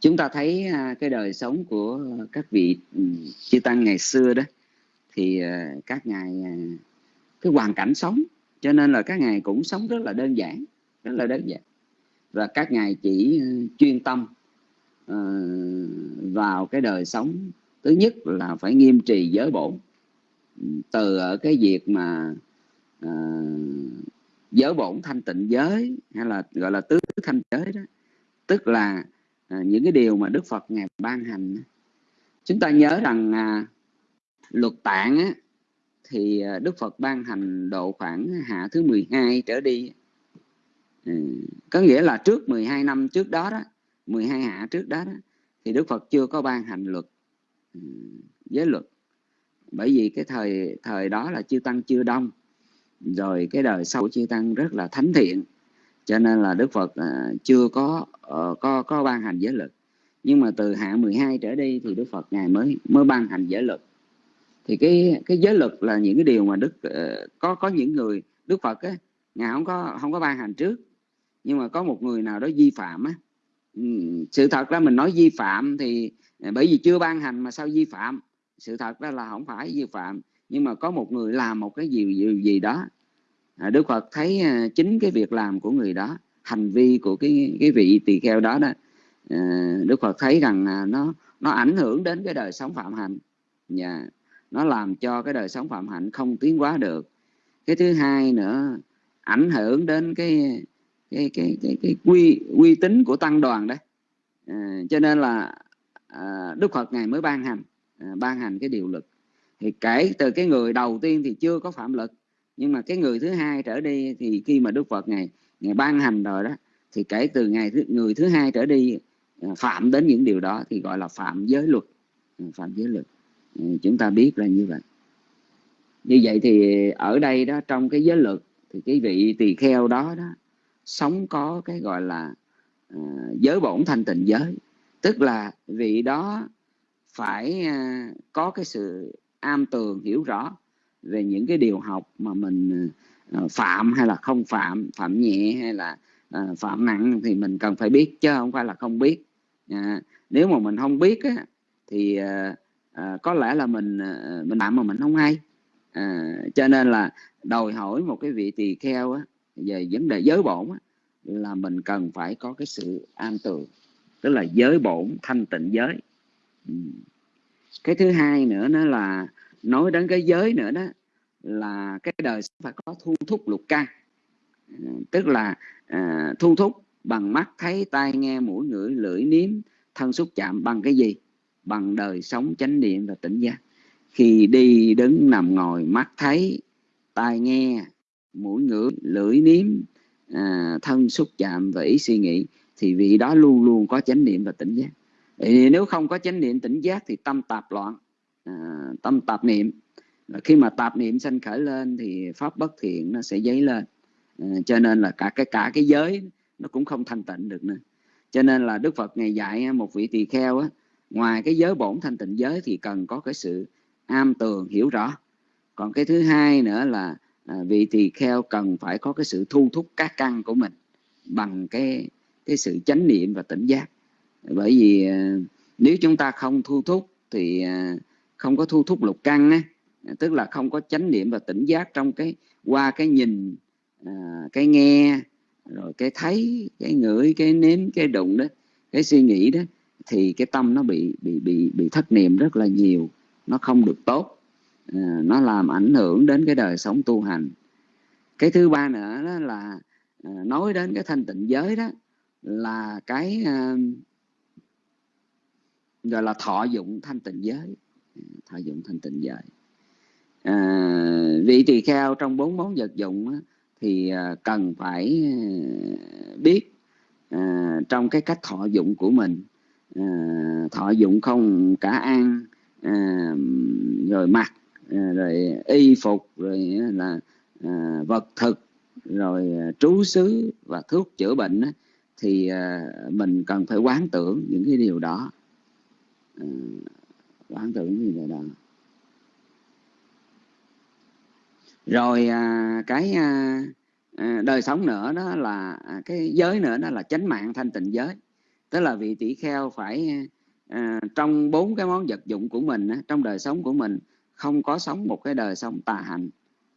chúng ta thấy à, cái đời sống của các vị ừ, chư tăng ngày xưa đó thì à, các ngài à, cái hoàn cảnh sống. Cho nên là các ngài cũng sống rất là đơn giản rất là đơn giản. Và các ngài chỉ ừ, chuyên tâm ờ, vào cái đời sống. Thứ nhất là phải nghiêm trì giới bổn. Ừ, từ ở cái việc mà Ờ, uh, giới bổn thanh tịnh giới hay là gọi là tứ thanh giới đó. Tức là uh, những cái điều mà Đức Phật ngài ban hành chúng ta nhớ rằng uh, luật tạng á, thì à, Đức Phật ban hành độ khoảng hạ thứ 12 trở đi ừ. có nghĩa là trước 12 năm trước đó đó 12 hạ trước đó, đó thì Đức Phật chưa có ban hành luật ừ, giới luật. Bởi vì cái thời thời đó là chư tăng chưa đông rồi cái đời sau chư tăng rất là thánh thiện. Cho nên là Đức Phật à, chưa có ờ, có có ban hành giới luật. Nhưng mà từ hạ 12 trở đi thì Đức Phật ngài mới mới ban hành giới luật. Thì cái cái giới luật là những cái điều mà đức ờ, có có những người, đức phật á, ngài không có không có ban hành trước. Nhưng mà có một người nào đó vi phạm á ừ, sự thật ra mình nói vi phạm thì à, bởi vì chưa ban hành mà sao vi phạm? Sự thật ra là không phải vi phạm nhưng mà có một người làm một cái gì gì, gì đó. À, đức phật thấy à, chính cái việc làm của người đó hành vi của cái cái vị tỳ kheo đó đó à, đức phật thấy rằng à, nó nó ảnh hưởng đến cái đời sống phạm hạnh. Nhà nó làm cho cái đời sống phạm hạnh không tiến hóa được. Cái thứ hai nữa ảnh hưởng đến cái cái cái cái, cái quy uy tín của tăng đoàn đấy à, cho nên là à, đức phật ngài mới ban hành à, ban hành cái điều luật thì kể từ cái người đầu tiên thì chưa có phạm lực nhưng mà cái người thứ hai trở đi thì khi mà đức phật ngày ngày ban hành rồi đó thì kể từ ngày thứ, người thứ hai trở đi à, phạm đến những điều đó thì gọi là phạm giới luật. Ừ, phạm giới luật. Ừ, chúng ta biết là như vậy. Như vậy thì ở đây đó trong cái giới luật thì cái vị tỳ kheo đó đó sống có cái gọi là uh, giới bổn thanh tịnh giới. Tức là vị đó phải uh, có cái sự am tường hiểu rõ về những cái điều học mà mình ờ, phạm hay là không phạm phạm nhẹ hay là ờ, phạm nặng thì mình cần phải biết chứ không phải là không biết. À, nếu mà mình không biết á, thì ờ, có lẽ là mình mình làm mà mình không hay. À, cho nên là đòi hỏi một cái vị tỳ kheo á, về vấn đề giới bổn á, là mình cần phải có cái sự an tường tức là giới bổn thanh tịnh giới cái thứ hai nữa nó là nói đến cái giới nữa đó là cái đời phải có thu thúc lục căn. Tức là à, thu thúc bằng mắt thấy tai nghe mũi ngửi lưỡi nếm thân xúc chạm bằng cái gì? Bằng đời sống chánh niệm và tỉnh giác. Khi đi đứng nằm ngồi mắt thấy tai nghe mũi ngửi lưỡi nếm à, thân xúc chạm và ý suy nghĩ thì vị đó luôn luôn có chánh niệm và tỉnh giác thì nếu không có chánh niệm tỉnh giác thì tâm tạp loạn à, tâm tạp niệm. Khi mà tạp niệm sanh khởi lên thì pháp bất thiện nó sẽ dấy lên. À, cho nên là cả cái cả cái giới nó cũng không thanh tịnh được nữa. Cho nên là đức phật ngày dạy à, một vị tỳ kheo á ngoài cái giới bổn thanh tịnh giới thì cần có cái sự am tường hiểu rõ. Còn cái thứ hai nữa là à, vị tỳ kheo cần phải có cái sự thu thúc các căn của mình bằng cái cái sự chánh niệm và tỉnh giác bởi vì à, nếu chúng ta không thu thúc thì à, không có thu thúc lục căn á tức là không có chánh niệm và tỉnh giác trong cái qua cái nhìn à, cái nghe rồi cái thấy cái ngửi cái nếm cái đụng đó cái suy nghĩ đó thì cái tâm nó bị bị bị bị thất niệm rất là nhiều nó không được tốt à, nó làm ảnh hưởng đến cái đời sống tu hành. Cái thứ ba nữa đó là à, nói đến cái thanh tịnh giới đó là cái à, gọi là thọ dụng thanh tịnh giới. Thọ dụng thanh tịnh giới. À, vị tỳ kheo trong bốn món vật dụng thì à, cần phải à, biết à, trong cái cách thọ dụng của mình. À, thọ dụng không cả ăn à, rồi mặc à, rồi y phục rồi là à, vật thực rồi à, trú xứ và thuốc chữa bệnh thì à, mình cần phải quán tưởng những cái điều đó à, quán tưởng những điều đó. Rồi à, cái à, à, đời sống nữa đó là à, cái giới nữa đó là chánh mạng thanh tịnh giới. Tức là vị tỷ kheo phải à, trong bốn cái món vật dụng của mình á, trong đời sống của mình không có sống một cái đời sống tà hạnh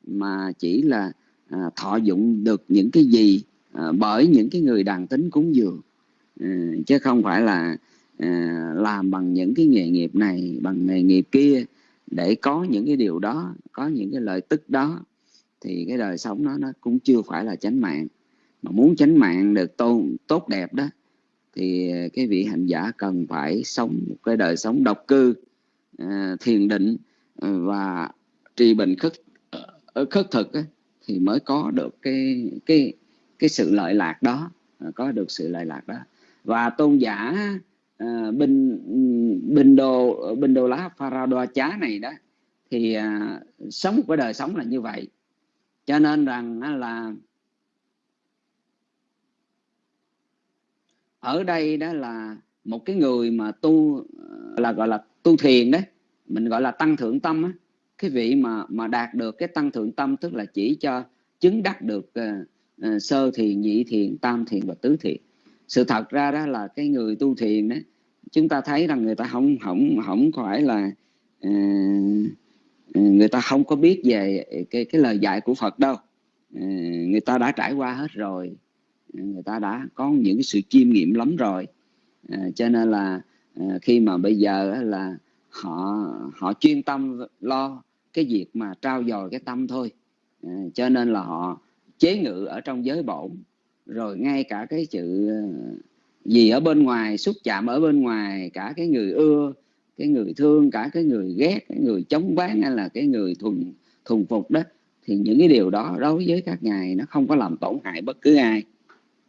mà chỉ là à, thọ dụng được những cái gì à, bởi những cái người đàn tính cúng dường. À, chứ không phải là à, làm bằng những cái nghề nghiệp này bằng nghề nghiệp kia để có những cái điều đó có những cái lợi tức đó thì cái đời sống nó nó cũng chưa phải là chánh mạng. Mà muốn chánh mạng được tôn tốt đẹp đó thì cái vị hành giả cần phải sống một cái đời sống độc cư à, thiền định và trì bệnh khất ở khất thực ấy, thì mới có được cái cái cái sự lợi lạc đó có được sự lợi lạc đó. Và tôn giả Ờ, à, bình bình đồ bình đồ lá pharaoh chá này đó thì à, sống một cái đời sống là như vậy. Cho nên rằng là ở đây đó là một cái người mà tu ờ, là gọi là tu thiền đấy mình gọi là tăng thượng tâm á. Cái vị mà mà đạt được cái tăng thượng tâm tức là chỉ cho chứng đắc được uh, uh, sơ thiền nhị thiền tam thiền và tứ thiền sự thật ra đó là cái người tu thiền đó chúng ta thấy rằng người ta không không không phải là uh, người ta không có biết về cái cái lời dạy của Phật đâu. Uh, người ta đã trải qua hết rồi người ta đã có những cái sự chiêm nghiệm lắm rồi. Uh, cho nên là uh, khi mà bây giờ là họ họ chuyên tâm lo cái việc mà trao dồi cái tâm thôi. Uh, cho nên là họ chế ngự ở trong giới bổn rồi ngay cả cái chữ ờ, gì ở bên ngoài xúc chạm ở bên ngoài cả cái người ưa cái người thương cả cái người ghét cái người chống bán hay là cái người thuần thuần phục đó thì những cái điều đó đối với các ngài nó không có làm tổn hại bất cứ ai.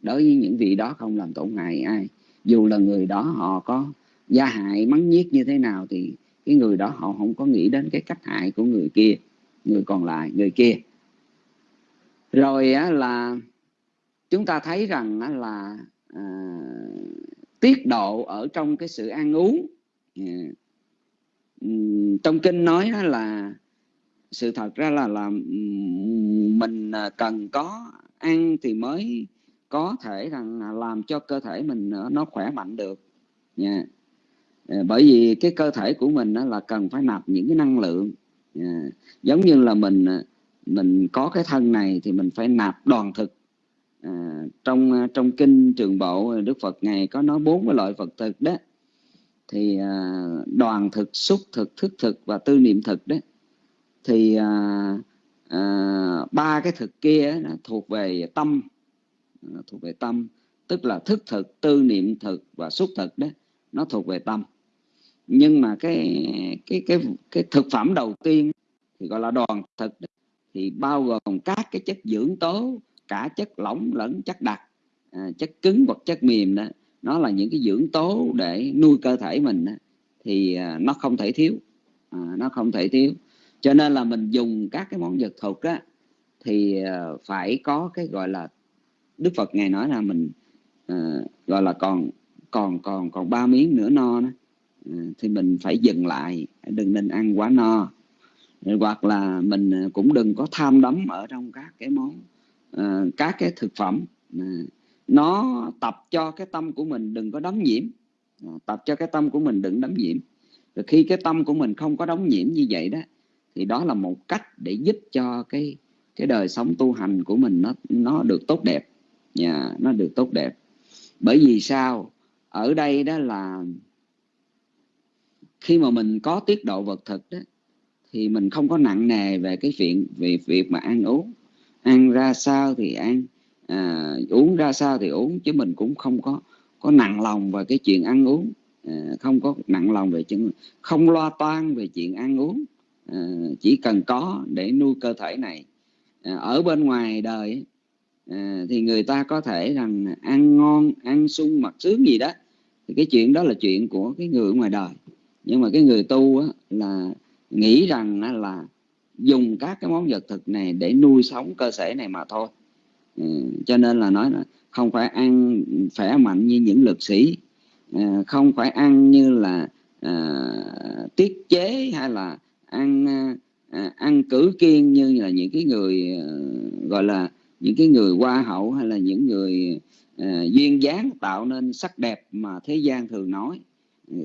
Đối với những vị đó không làm tổn hại ai. Dù là người đó họ có gia hại mắng nhiếc như thế nào thì cái người đó họ không có nghĩ đến cái cách hại của người kia người còn lại người kia. Rồi á, là chúng ta thấy rằng là à, tiết độ ở trong cái sự ăn uống à, trong kinh nói là sự thật ra là là mình à, cần có ăn thì mới có thể rằng làm cho cơ thể mình à, nó khỏe mạnh được nha yeah. bởi vì cái cơ thể của mình là cần phải nạp những cái năng lượng yeah. giống như là mình mình có cái thân này thì mình phải nạp đoàn thực à, trong à, trong kinh trường bộ à, đức phật ngài có nói bốn cái loại phật thực đó. Thì à, đoàn thực xúc thực thức thực và tư niệm thực đó. Thì à, à, ba cái thực kia nó thuộc về tâm. À, thuộc về tâm. Tức là thức thực tư niệm thực và xúc thực đó nó thuộc về tâm. Nhưng mà cái cái cái cái thực phẩm đầu tiên thì gọi là đoàn thực đó, thì bao gồm các cái chất dưỡng tố cả chất lỏng lẫn chất đặc à, chất cứng hoặc chất mềm đó nó là những cái dưỡng tố để nuôi cơ thể mình đó, thì à, nó không thể thiếu à, nó không thể thiếu. Cho nên là mình dùng các cái món vật thực á thì à, phải có cái gọi là đức phật ngài nói là mình à, gọi là còn còn còn còn ba miếng nữa no đó à, thì mình phải dừng lại đừng nên ăn quá no. Hoặc là mình à, cũng đừng có tham đắm ở trong các cái món uh, các cái thực phẩm uh, nó tập cho cái tâm của mình đừng có đóng nhiễm. Uh, tập cho cái tâm của mình đừng đóng nhiễm. Rồi khi cái tâm của mình không có đóng nhiễm như vậy đó thì đó là một cách để giúp cho cái cái đời sống tu hành của mình nó nó được tốt đẹp. Yeah, nó được tốt đẹp. Bởi vì sao? Ở đây đó là khi mà mình có tiết độ vật thực đó thì mình không có nặng nề về cái chuyện về việc mà ăn uống ăn ra sao thì ăn à, uống ra sao thì uống chứ mình cũng không có có nặng lòng về cái chuyện ăn uống. À, không có nặng lòng về chuyện không lo toan về chuyện ăn uống. À, chỉ cần có để nuôi cơ thể này. À, ở bên ngoài đời à, thì người ta có thể rằng ăn ngon ăn sung mặc sướng gì đó. Thì cái chuyện đó là chuyện của cái người ngoài đời. Nhưng mà cái người tu á, là nghĩ rằng là dùng các cái món vật thực này để nuôi sống cơ thể này mà thôi. Ừ, cho nên là nói là không phải ăn khỏe mạnh như những lực sĩ à, không phải ăn như là à, tiết chế hay là ăn à, ăn cử kiên như là những cái người à, gọi là những cái người hoa hậu hay là những người à, duyên dáng tạo nên sắc đẹp mà thế gian thường nói.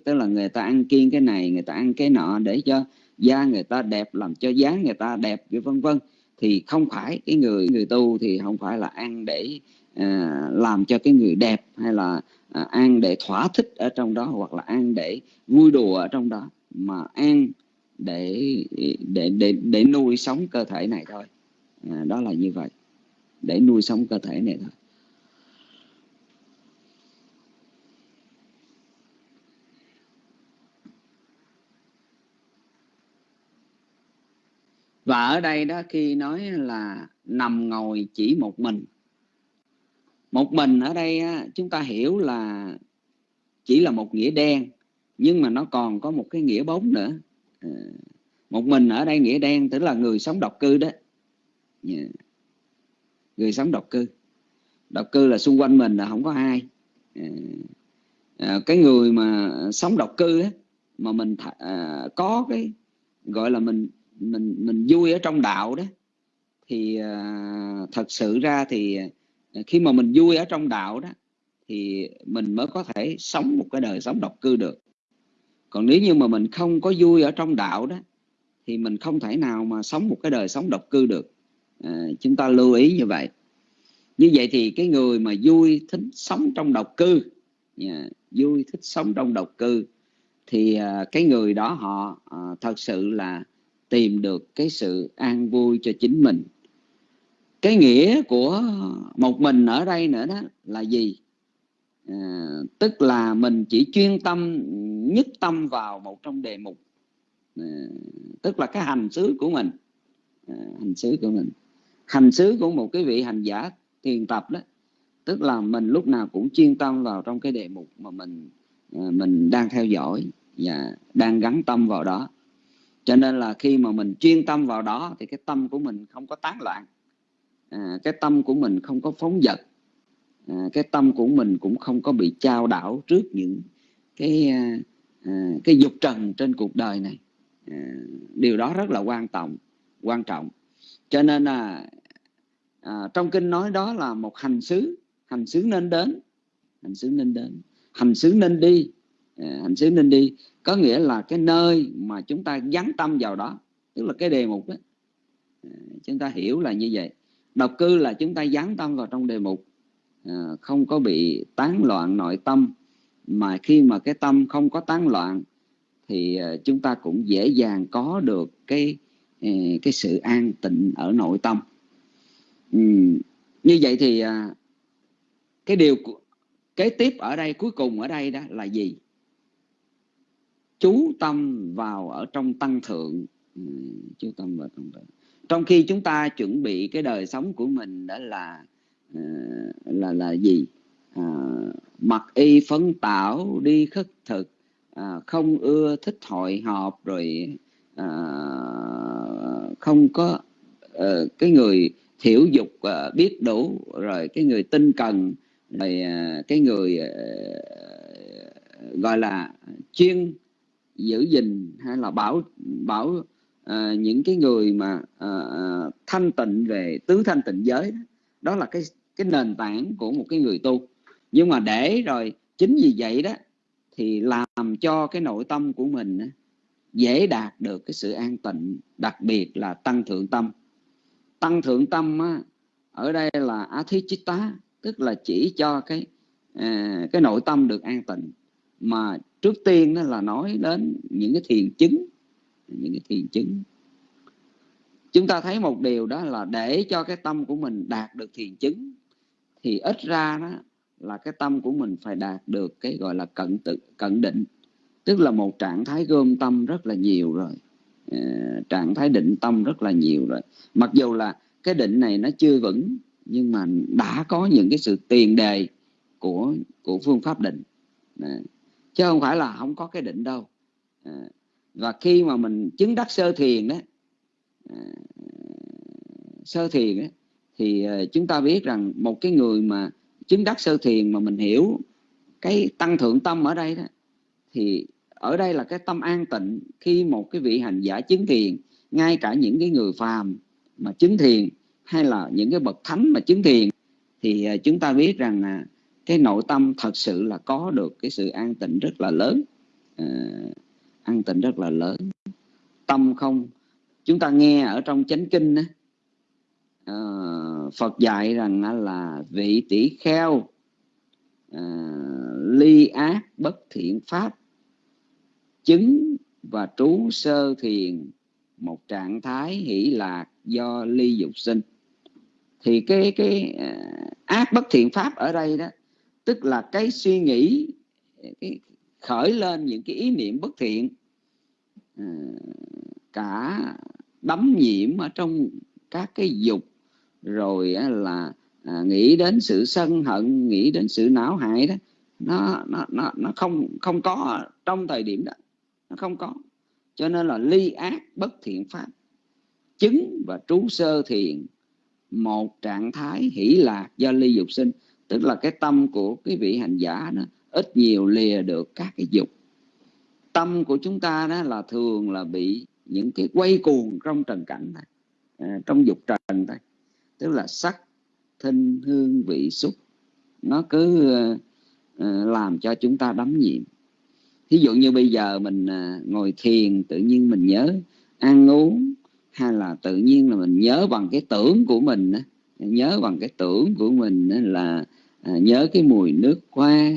Tức là người ta ăn kiêng cái này người ta ăn cái nọ để cho da người ta đẹp làm cho dáng người ta đẹp vân vân thì không phải cái người người tu thì không phải là ăn để à, làm cho cái người đẹp hay là à, ăn để thỏa thích ở trong đó hoặc là ăn để vui đùa ở trong đó mà ăn để để để để nuôi sống cơ thể này thôi. À, đó là như vậy. Để nuôi sống cơ thể này thôi. Và ở đây đó khi nói là nằm ngồi chỉ một mình. Một mình ở đây chúng ta hiểu là chỉ là một nghĩa đen nhưng mà nó còn có một cái nghĩa bóng nữa. Ờ, một mình ở đây nghĩa đen tức là người sống độc cư đó. Dạ. Người sống độc cư. Độc cư là xung quanh mình là không có ai. Dạ. Ờ, cái người mà sống độc cư á, mà mình à, có cái gọi là mình mình mình vui ở trong đạo đó. Thì uh, thật sự ra thì à, khi mà mình vui ở trong đạo đó thì mình mới có thể sống một cái đời sống độc cư được. Còn nếu như mà mình không có vui ở trong đạo đó thì mình không thể nào mà sống một cái đời sống độc cư được. À, chúng ta lưu ý như vậy. Như vậy thì cái người mà vui thích sống trong độc cư yeah, vui thích sống trong độc cư thì uh, cái người đó họ uh, thật sự là tìm được cái sự an vui cho chính mình. Cái nghĩa của một mình ở đây nữa đó là gì? À, tức là mình chỉ chuyên tâm nhất tâm vào một trong đề mục. À, tức là cái hành xứ của mình. À, hành xứ của mình. Hành xứ của một cái vị hành giả thiền tập đó tức là mình lúc nào cũng chuyên tâm vào trong cái đề mục mà mình à, mình đang theo dõi và đang gắn tâm vào đó cho nên là khi mà mình chuyên tâm vào đó thì cái tâm của mình không có tán loạn. À, cái tâm của mình không có phóng dật. À, cái tâm của mình cũng không có bị trao đảo trước những cái à, à, cái dục trần trên cuộc đời này. À, điều đó rất là quan trọng quan trọng. Cho nên là à, trong kinh nói đó là một hành xứ. Hành xứ nên đến. Hành xứ nên đến. Hành xứ nên đi. À, hành xứ nên đi. Có nghĩa là cái nơi mà chúng ta dán tâm vào đó tức là cái đề mục đó. À, chúng ta hiểu là như vậy. Độc cư là chúng ta dán tâm vào trong đề mục. À, không có bị tán loạn nội tâm. Mà khi mà cái tâm không có tán loạn thì chúng ta cũng dễ dàng có được cái cái sự an tịnh ở nội tâm. Ừ, như vậy thì cái điều kế tiếp ở đây cuối cùng ở đây đó là gì? Chú tâm vào ở trong tăng thượng. Ừ, chú tâm vào trong thượng trong khi chúng ta chuẩn bị cái đời sống của mình đó là ờ, là là gì? À, mặc y phấn tảo đi khất thực à, không ưa thích hội họp rồi à, không có à, cái người thiểu dục à, biết đủ rồi cái người tinh cần rồi à, cái người à, gọi là chuyên giữ gìn hay là bảo bảo à, những cái người mà à, thanh tịnh về tứ thanh tịnh giới đó, đó là cái cái nền tảng của một cái người tu. Nhưng mà để rồi chính vì vậy đó thì làm cho cái nội tâm của mình dễ đạt được cái sự an tịnh đặc biệt là tăng thượng tâm. Tăng thượng tâm á, ở đây là athichitta tức là chỉ cho cái à, cái nội tâm được an tịnh mà trước tiên đó là nói đến những cái thiền chứng, những cái thiền chứng. Chúng ta thấy một điều đó là để cho cái tâm của mình đạt được thiền chứng, thì ít ra đó là cái tâm của mình phải đạt được cái gọi là cận tự, cận định. Tức là một trạng thái gom tâm rất là nhiều rồi. Ờ, trạng thái định tâm rất là nhiều rồi. Mặc dù là cái định này nó chưa vững, nhưng mà đã có những cái sự tiền đề của của phương pháp định. Đấy chứ không phải là không có cái định đâu. À, và khi mà mình chứng đắc sơ thiền đó à, sơ thiền đó, thì à, chúng ta biết rằng một cái người mà chứng đắc sơ thiền mà mình hiểu cái tăng thượng tâm ở đây đó thì ở đây là cái tâm an tịnh khi một cái vị hành giả chứng thiền ngay cả những cái người phàm mà chứng thiền hay là những cái bậc thánh mà chứng thiền thì à, chúng ta biết rằng là cái nội tâm thật sự là có được cái sự an tịnh rất là lớn. À, an tịnh rất là lớn. Tâm không chúng ta nghe ở trong chánh kinh á, ờ, Phật dạy rằng là vị tỷ kheo à, ly ác bất thiện pháp chứng và trú sơ thiền một trạng thái hỷ lạc do ly dục sinh. Thì cái cái ác bất thiện pháp ở đây đó tức là cái suy nghĩ, cái khởi lên những cái ý niệm bất thiện ờ, cả đắm nhiễm ở trong các cái dục, rồi là à, nghĩ đến sự sân hận, nghĩ đến sự não hại đó, nó nó nó nó không không có trong thời điểm đó, nó không có. Cho nên là ly ác bất thiện pháp. Chứng và trú sơ thiền, một trạng thái hỷ lạc do ly dục sinh tức là cái tâm của cái vị hành giả đó ít nhiều lìa được các cái dục. Tâm của chúng ta đó là thường là bị những cái quay cuồng trong trần cảnh này à, trong dục trần thôi. Tức là sắc thinh hương vị xúc nó cứ uh, làm cho chúng ta đắm nhiễm. Ví dụ như bây giờ mình uh, ngồi thiền tự nhiên mình nhớ ăn uống hay là tự nhiên là mình nhớ bằng cái tưởng của mình nhớ bằng cái tưởng của mình là à, nhớ cái mùi nước hoa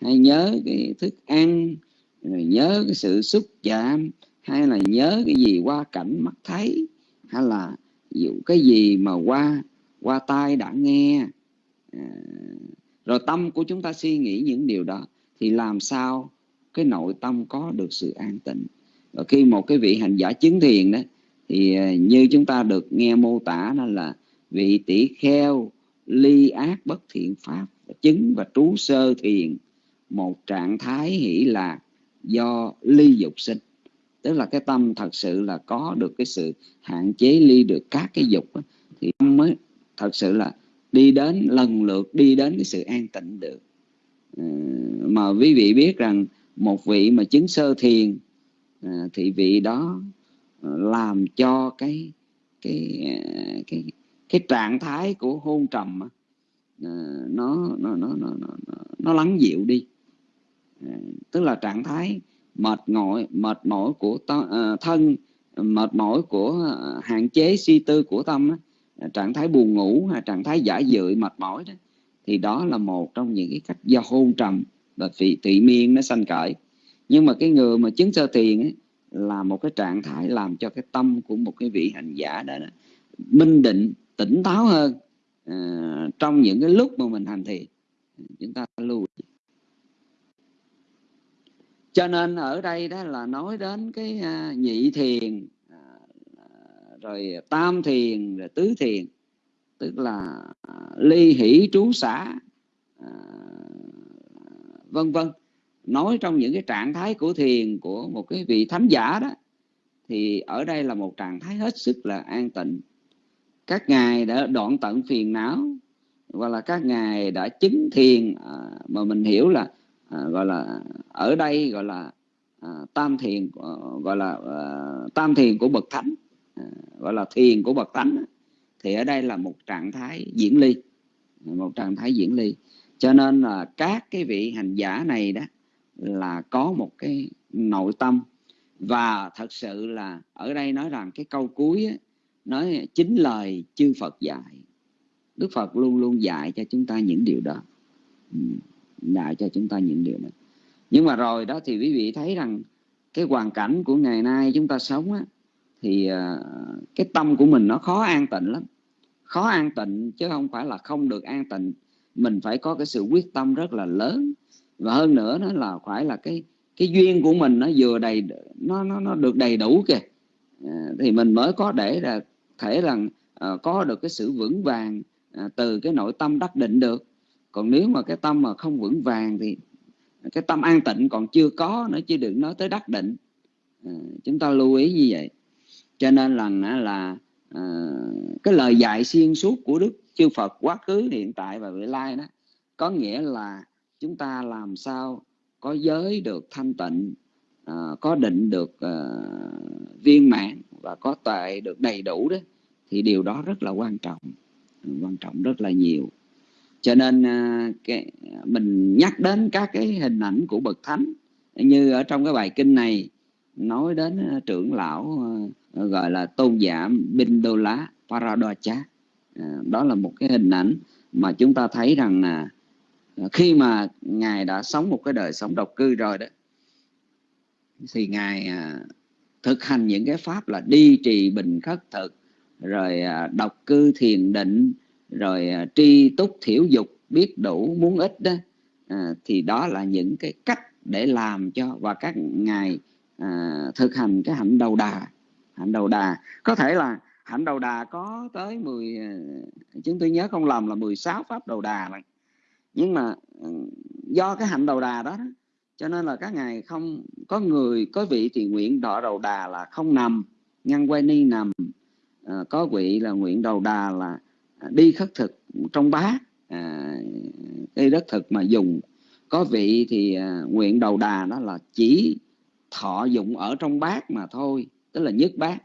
hay nhớ cái thức ăn rồi nhớ cái sự xúc chạm hay là nhớ cái gì qua cảnh mắt thấy hay là dụ cái gì mà qua qua tai đã nghe. À, rồi tâm của chúng ta suy nghĩ những điều đó thì làm sao cái nội tâm có được sự an tịnh? Và khi một cái vị hành giả chứng thiền đó thì à, như chúng ta được nghe mô tả đó là vị tỷ kheo ly ác bất thiện pháp chứng và trú sơ thiền. Một trạng thái hỷ lạc do ly dục sinh. Tức là cái tâm thật sự là có được cái sự hạn chế ly được các cái dục đó, thì mới thật sự là đi đến lần lượt đi đến cái sự an tịnh được. Ờ, mà quý vị biết rằng một vị mà chứng sơ thiền ờ, thì vị đó ờ, làm cho cái cái cái cái trạng thái của hôn trầm ờ, nó nó nó nó nó, nó lắng dịu đi. Ờ, tức là trạng thái mệt mỏi mệt mỏi của ờ, thân mệt mỏi của hạn chế suy tư của tâm trạng thái buồn ngủ hay trạng thái giả dự mệt mỏi đó thì đó là một trong những cái cách do hôn trầm và vị tụy miên nó sanh khởi. Nhưng mà cái người mà chứng sơ thiền ấy, là một cái trạng thái làm cho cái tâm của một cái vị hành giả đó, đó minh định tỉnh táo hơn à, trong những cái lúc mà mình hành thiền. Chúng ta lưu cho nên ở đây đó là nói đến cái à, nhị thiền à, rồi tam thiền rồi tứ thiền tức là à, ly hỷ trú xã à, vân vân. Nói trong những cái trạng thái của thiền của một cái vị thánh giả đó thì ở đây là một trạng thái hết sức là an tịnh các ngài đã đoạn tận phiền não và là các ngài đã chứng thiền à, mà mình hiểu là à, gọi là ở đây gọi là à, tam thiền à, gọi là à, tam thiền của bậc thánh à, gọi là thiền của bậc thánh thì ở đây là một trạng thái diễn ly một trạng thái diễn ly. Cho nên là các cái vị hành giả này đó là có một cái nội tâm. Và thật sự là ở đây nói rằng cái câu cuối ấy, nói chính lời chư Phật dạy. Đức Phật luôn luôn dạy cho chúng ta những điều đó. Ừ, dạy cho chúng ta những điều đó. Nhưng mà rồi đó thì quý vị thấy rằng cái hoàn cảnh của ngày nay chúng ta sống á, thì ờ, cái tâm của mình nó khó an tịnh lắm. Khó an tịnh chứ không phải là không được an tịnh. Mình phải có cái sự quyết tâm rất là lớn. Và hơn nữa nó là phải là cái cái duyên của mình nó vừa đầy nó nó nó được đầy đủ kìa. À, thì mình mới có để là thể rằng uh, ờ, có được cái sự vững vàng uh, từ cái nội tâm đắc định được. Còn nếu mà cái tâm mà không vững vàng thì cái tâm an tịnh còn chưa có nữa chứ đừng nói tới đắc định. Uh, chúng ta lưu ý như vậy. Cho nên là là uh, cái lời dạy xuyên suốt của đức chư Phật quá khứ hiện tại và vị lai đó có nghĩa là chúng ta làm sao có giới được thanh tịnh Ờ, có định được uh, viên mãn và có tuệ được đầy đủ đó thì điều đó rất là quan trọng ừ, quan trọng rất là nhiều. Cho nên uh, cái, mình nhắc đến các cái hình ảnh của bậc thánh như ở trong cái bài kinh này nói đến trưởng lão gọi là tôn giả Bindola Paradocha đó là một cái hình ảnh mà chúng ta thấy rằng là khi mà ngài đã sống một cái đời sống độc cư rồi đó thì ngài à, thực hành những cái pháp là đi trì bình khất thực rồi à, độc cư thiền định rồi à, tri túc thiểu dục biết đủ muốn ít đó. À, thì đó là những cái cách để làm cho và các ngài à, thực hành cái hạnh đầu đà. Hạnh đầu đà. Có thể là hạnh đầu đà có tới 10 à, chúng tôi nhớ không lầm là 16 pháp đầu đà này nhưng mà ừ, do cái hạnh đầu đà đó cho nên là các ngài không có người có vị thì nguyện đọ đầu đà là không nằm ngăn quay ni nằm. À, có vị là nguyện đầu đà là à, đi khất thực trong bát à, đi đất thực mà dùng. Có vị thì à, nguyện đầu đà đó là chỉ thọ dụng ở trong bát mà thôi tức là nhất bát.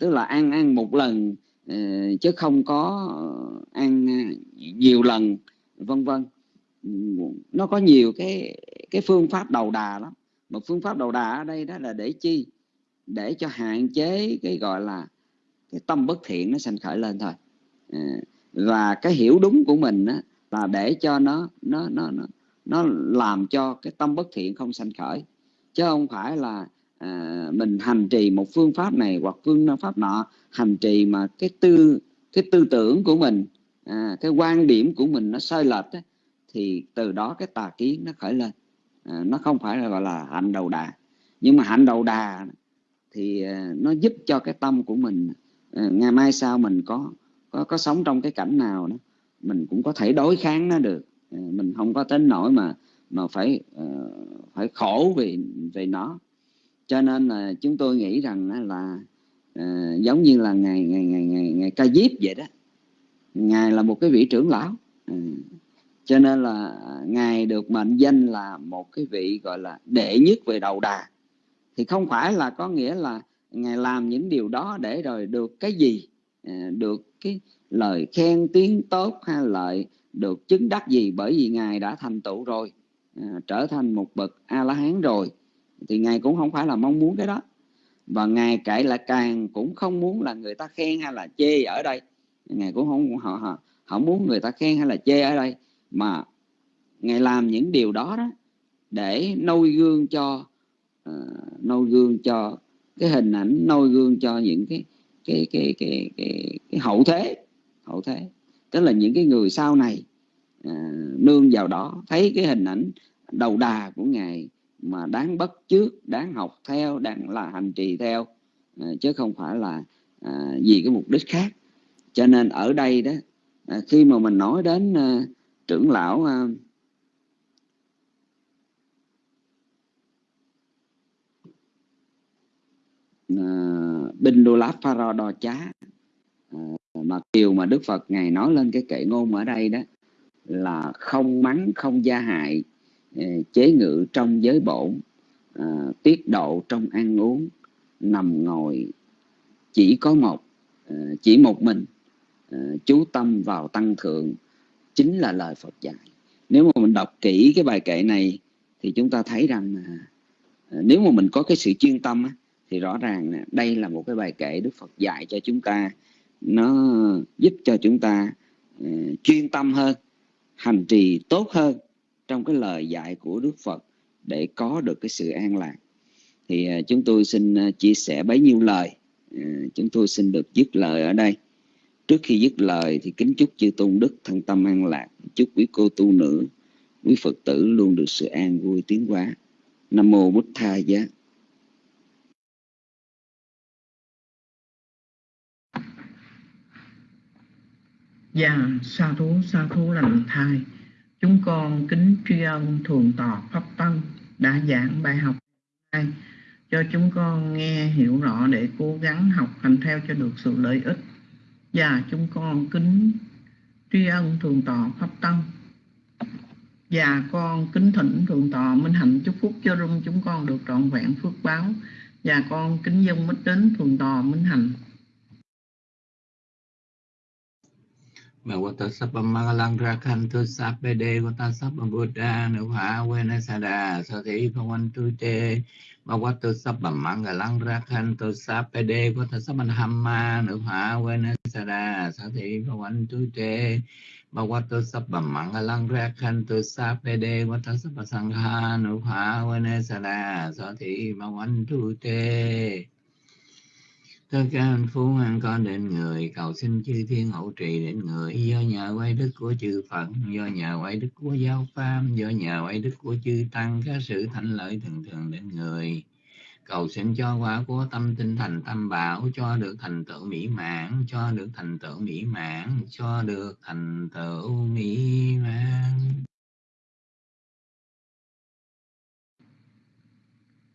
Tức là ăn ăn một lần ờ, chứ không có ăn ờ, nhiều lần vân vân nó có nhiều cái cái phương pháp đầu đà lắm. Một phương pháp đầu đà ở đây đó là để chi? Để cho hạn chế cái gọi là cái tâm bất thiện nó sanh khởi lên thôi. À, và cái hiểu đúng của mình á, là để cho nó nó nó nó nó làm cho cái tâm bất thiện không sanh khởi. Chứ không phải là à, mình hành trì một phương pháp này hoặc phương pháp nọ hành trì mà cái tư cái tư tưởng của mình à, cái quan điểm của mình nó sai lệch á, thì từ đó cái tà kiến nó khởi lên. À, nó không phải là gọi là hạnh đầu đà. Nhưng mà hạnh đầu đà thì à, nó giúp cho cái tâm của mình à, ngày mai sau mình có có có sống trong cái cảnh nào đó mình cũng có thể đối kháng nó được. À, mình không có tính nổi mà mà phải phải khổ vì về nó. Cho nên là chúng tôi nghĩ rằng là giống như là ngày ngày ngày ngày ngày ca diếp vậy đó. Ngài là một cái vị trưởng lão cho nên là ngài được mệnh danh là một cái vị gọi là đệ nhất về đầu đà. Thì không phải là có nghĩa là ngài làm những điều đó để rồi được cái gì? À, được cái lời khen tiếng tốt hay lợi được chứng đắc gì? Bởi vì ngài đã thành tựu rồi à, trở thành một bậc a la hán rồi. Thì ngài cũng không phải là mong muốn cái đó. Và ngài kể lại càng cũng không muốn là người ta khen hay là chê ở đây. Ngài cũng không, họ họ không muốn người ta khen hay là chê ở đây mà ngài làm những điều đó đó để nôi gương cho uh, nôi gương cho cái hình ảnh nôi gương cho những cái cái cái cái cái, cái hậu thế hậu thế. Tức là những cái người sau này uh, nương vào đó thấy cái hình ảnh đầu đà của ngài mà đáng bất trước đáng học theo đáng là hành trì theo uh, chứ không phải là uh, vì cái mục đích khác. Cho nên ở đây đó uh, khi mà mình nói đến uh, trưởng lão à, à, Binh Đô Láp Pharaoh Đo Chá à, mà điều mà Đức Phật Ngài nói lên cái kệ ngôn ở đây đó là không mắng, không gia hại, chế ngự trong giới bổn, tiết độ trong ăn uống, nằm ngồi chỉ có một, chỉ một mình, chú tâm vào tăng thượng, chính là lời Phật dạy. Nếu mà mình đọc kỹ cái bài kệ này thì chúng ta thấy rằng à, nếu mà mình có cái sự chuyên tâm thì rõ ràng đây là một cái bài kệ Đức Phật dạy cho chúng ta. Nó giúp cho chúng ta à, chuyên tâm hơn hành trì tốt hơn trong cái lời dạy của Đức Phật để có được cái sự an lạc. Thì à, chúng tôi xin à, chia sẻ bấy nhiêu lời. Chúng tôi xin được dứt lời ở đây. Trước khi dứt lời thì kính chúc chư tôn đức thân tâm an lạc, chúc quý cô tu nữ, quý Phật tử luôn được sự an vui tiến hóa. Nam mô Bút Tha Giá.
Dạ, sa thú, sa thú lành thai. Chúng con kính tri ân thường tọa Pháp Tăng đã giảng bài học này cho chúng con nghe hiểu rõ để cố gắng học hành theo cho được sự lợi ích và chúng con kính tri ân thượng tọa pháp tăng. Và con kính thỉnh thượng tọa minh hạnh chúc phúc cho rung chúng con được trọn vẹn phước báo. Và con kính dân mít đến thượng tọa minh hạnh.
Bhagavata Sappam Mangalang Rakhantu Sappede Vata Sappam Buddha Nuha Venasada Sathi Bhavantu Te Bhagavata Sappam Mangalang Rakhantu Sappede Vata Sappam Hamma Nuha Venasada Sathi Bhavantu Te Bhagavata Sappam Mangalang Rakhantu Sappede Vata Sappam Sangha Nuha Venasada Sathi tu Te tất cả anh phú an con đến người, cầu xin chư thiên hậu trì đến người. Do nhờ quay đức của chư phật, do nhờ quay đức của giáo pháp, do nhờ quay đức của chư tăng, các sự thành lợi thường thường đến người. Cầu xin cho quả của tâm tinh thành tâm bảo, cho được thành tựu mỹ mãn, cho được thành tựu mỹ mãn, cho được thành tựu mỹ mãn.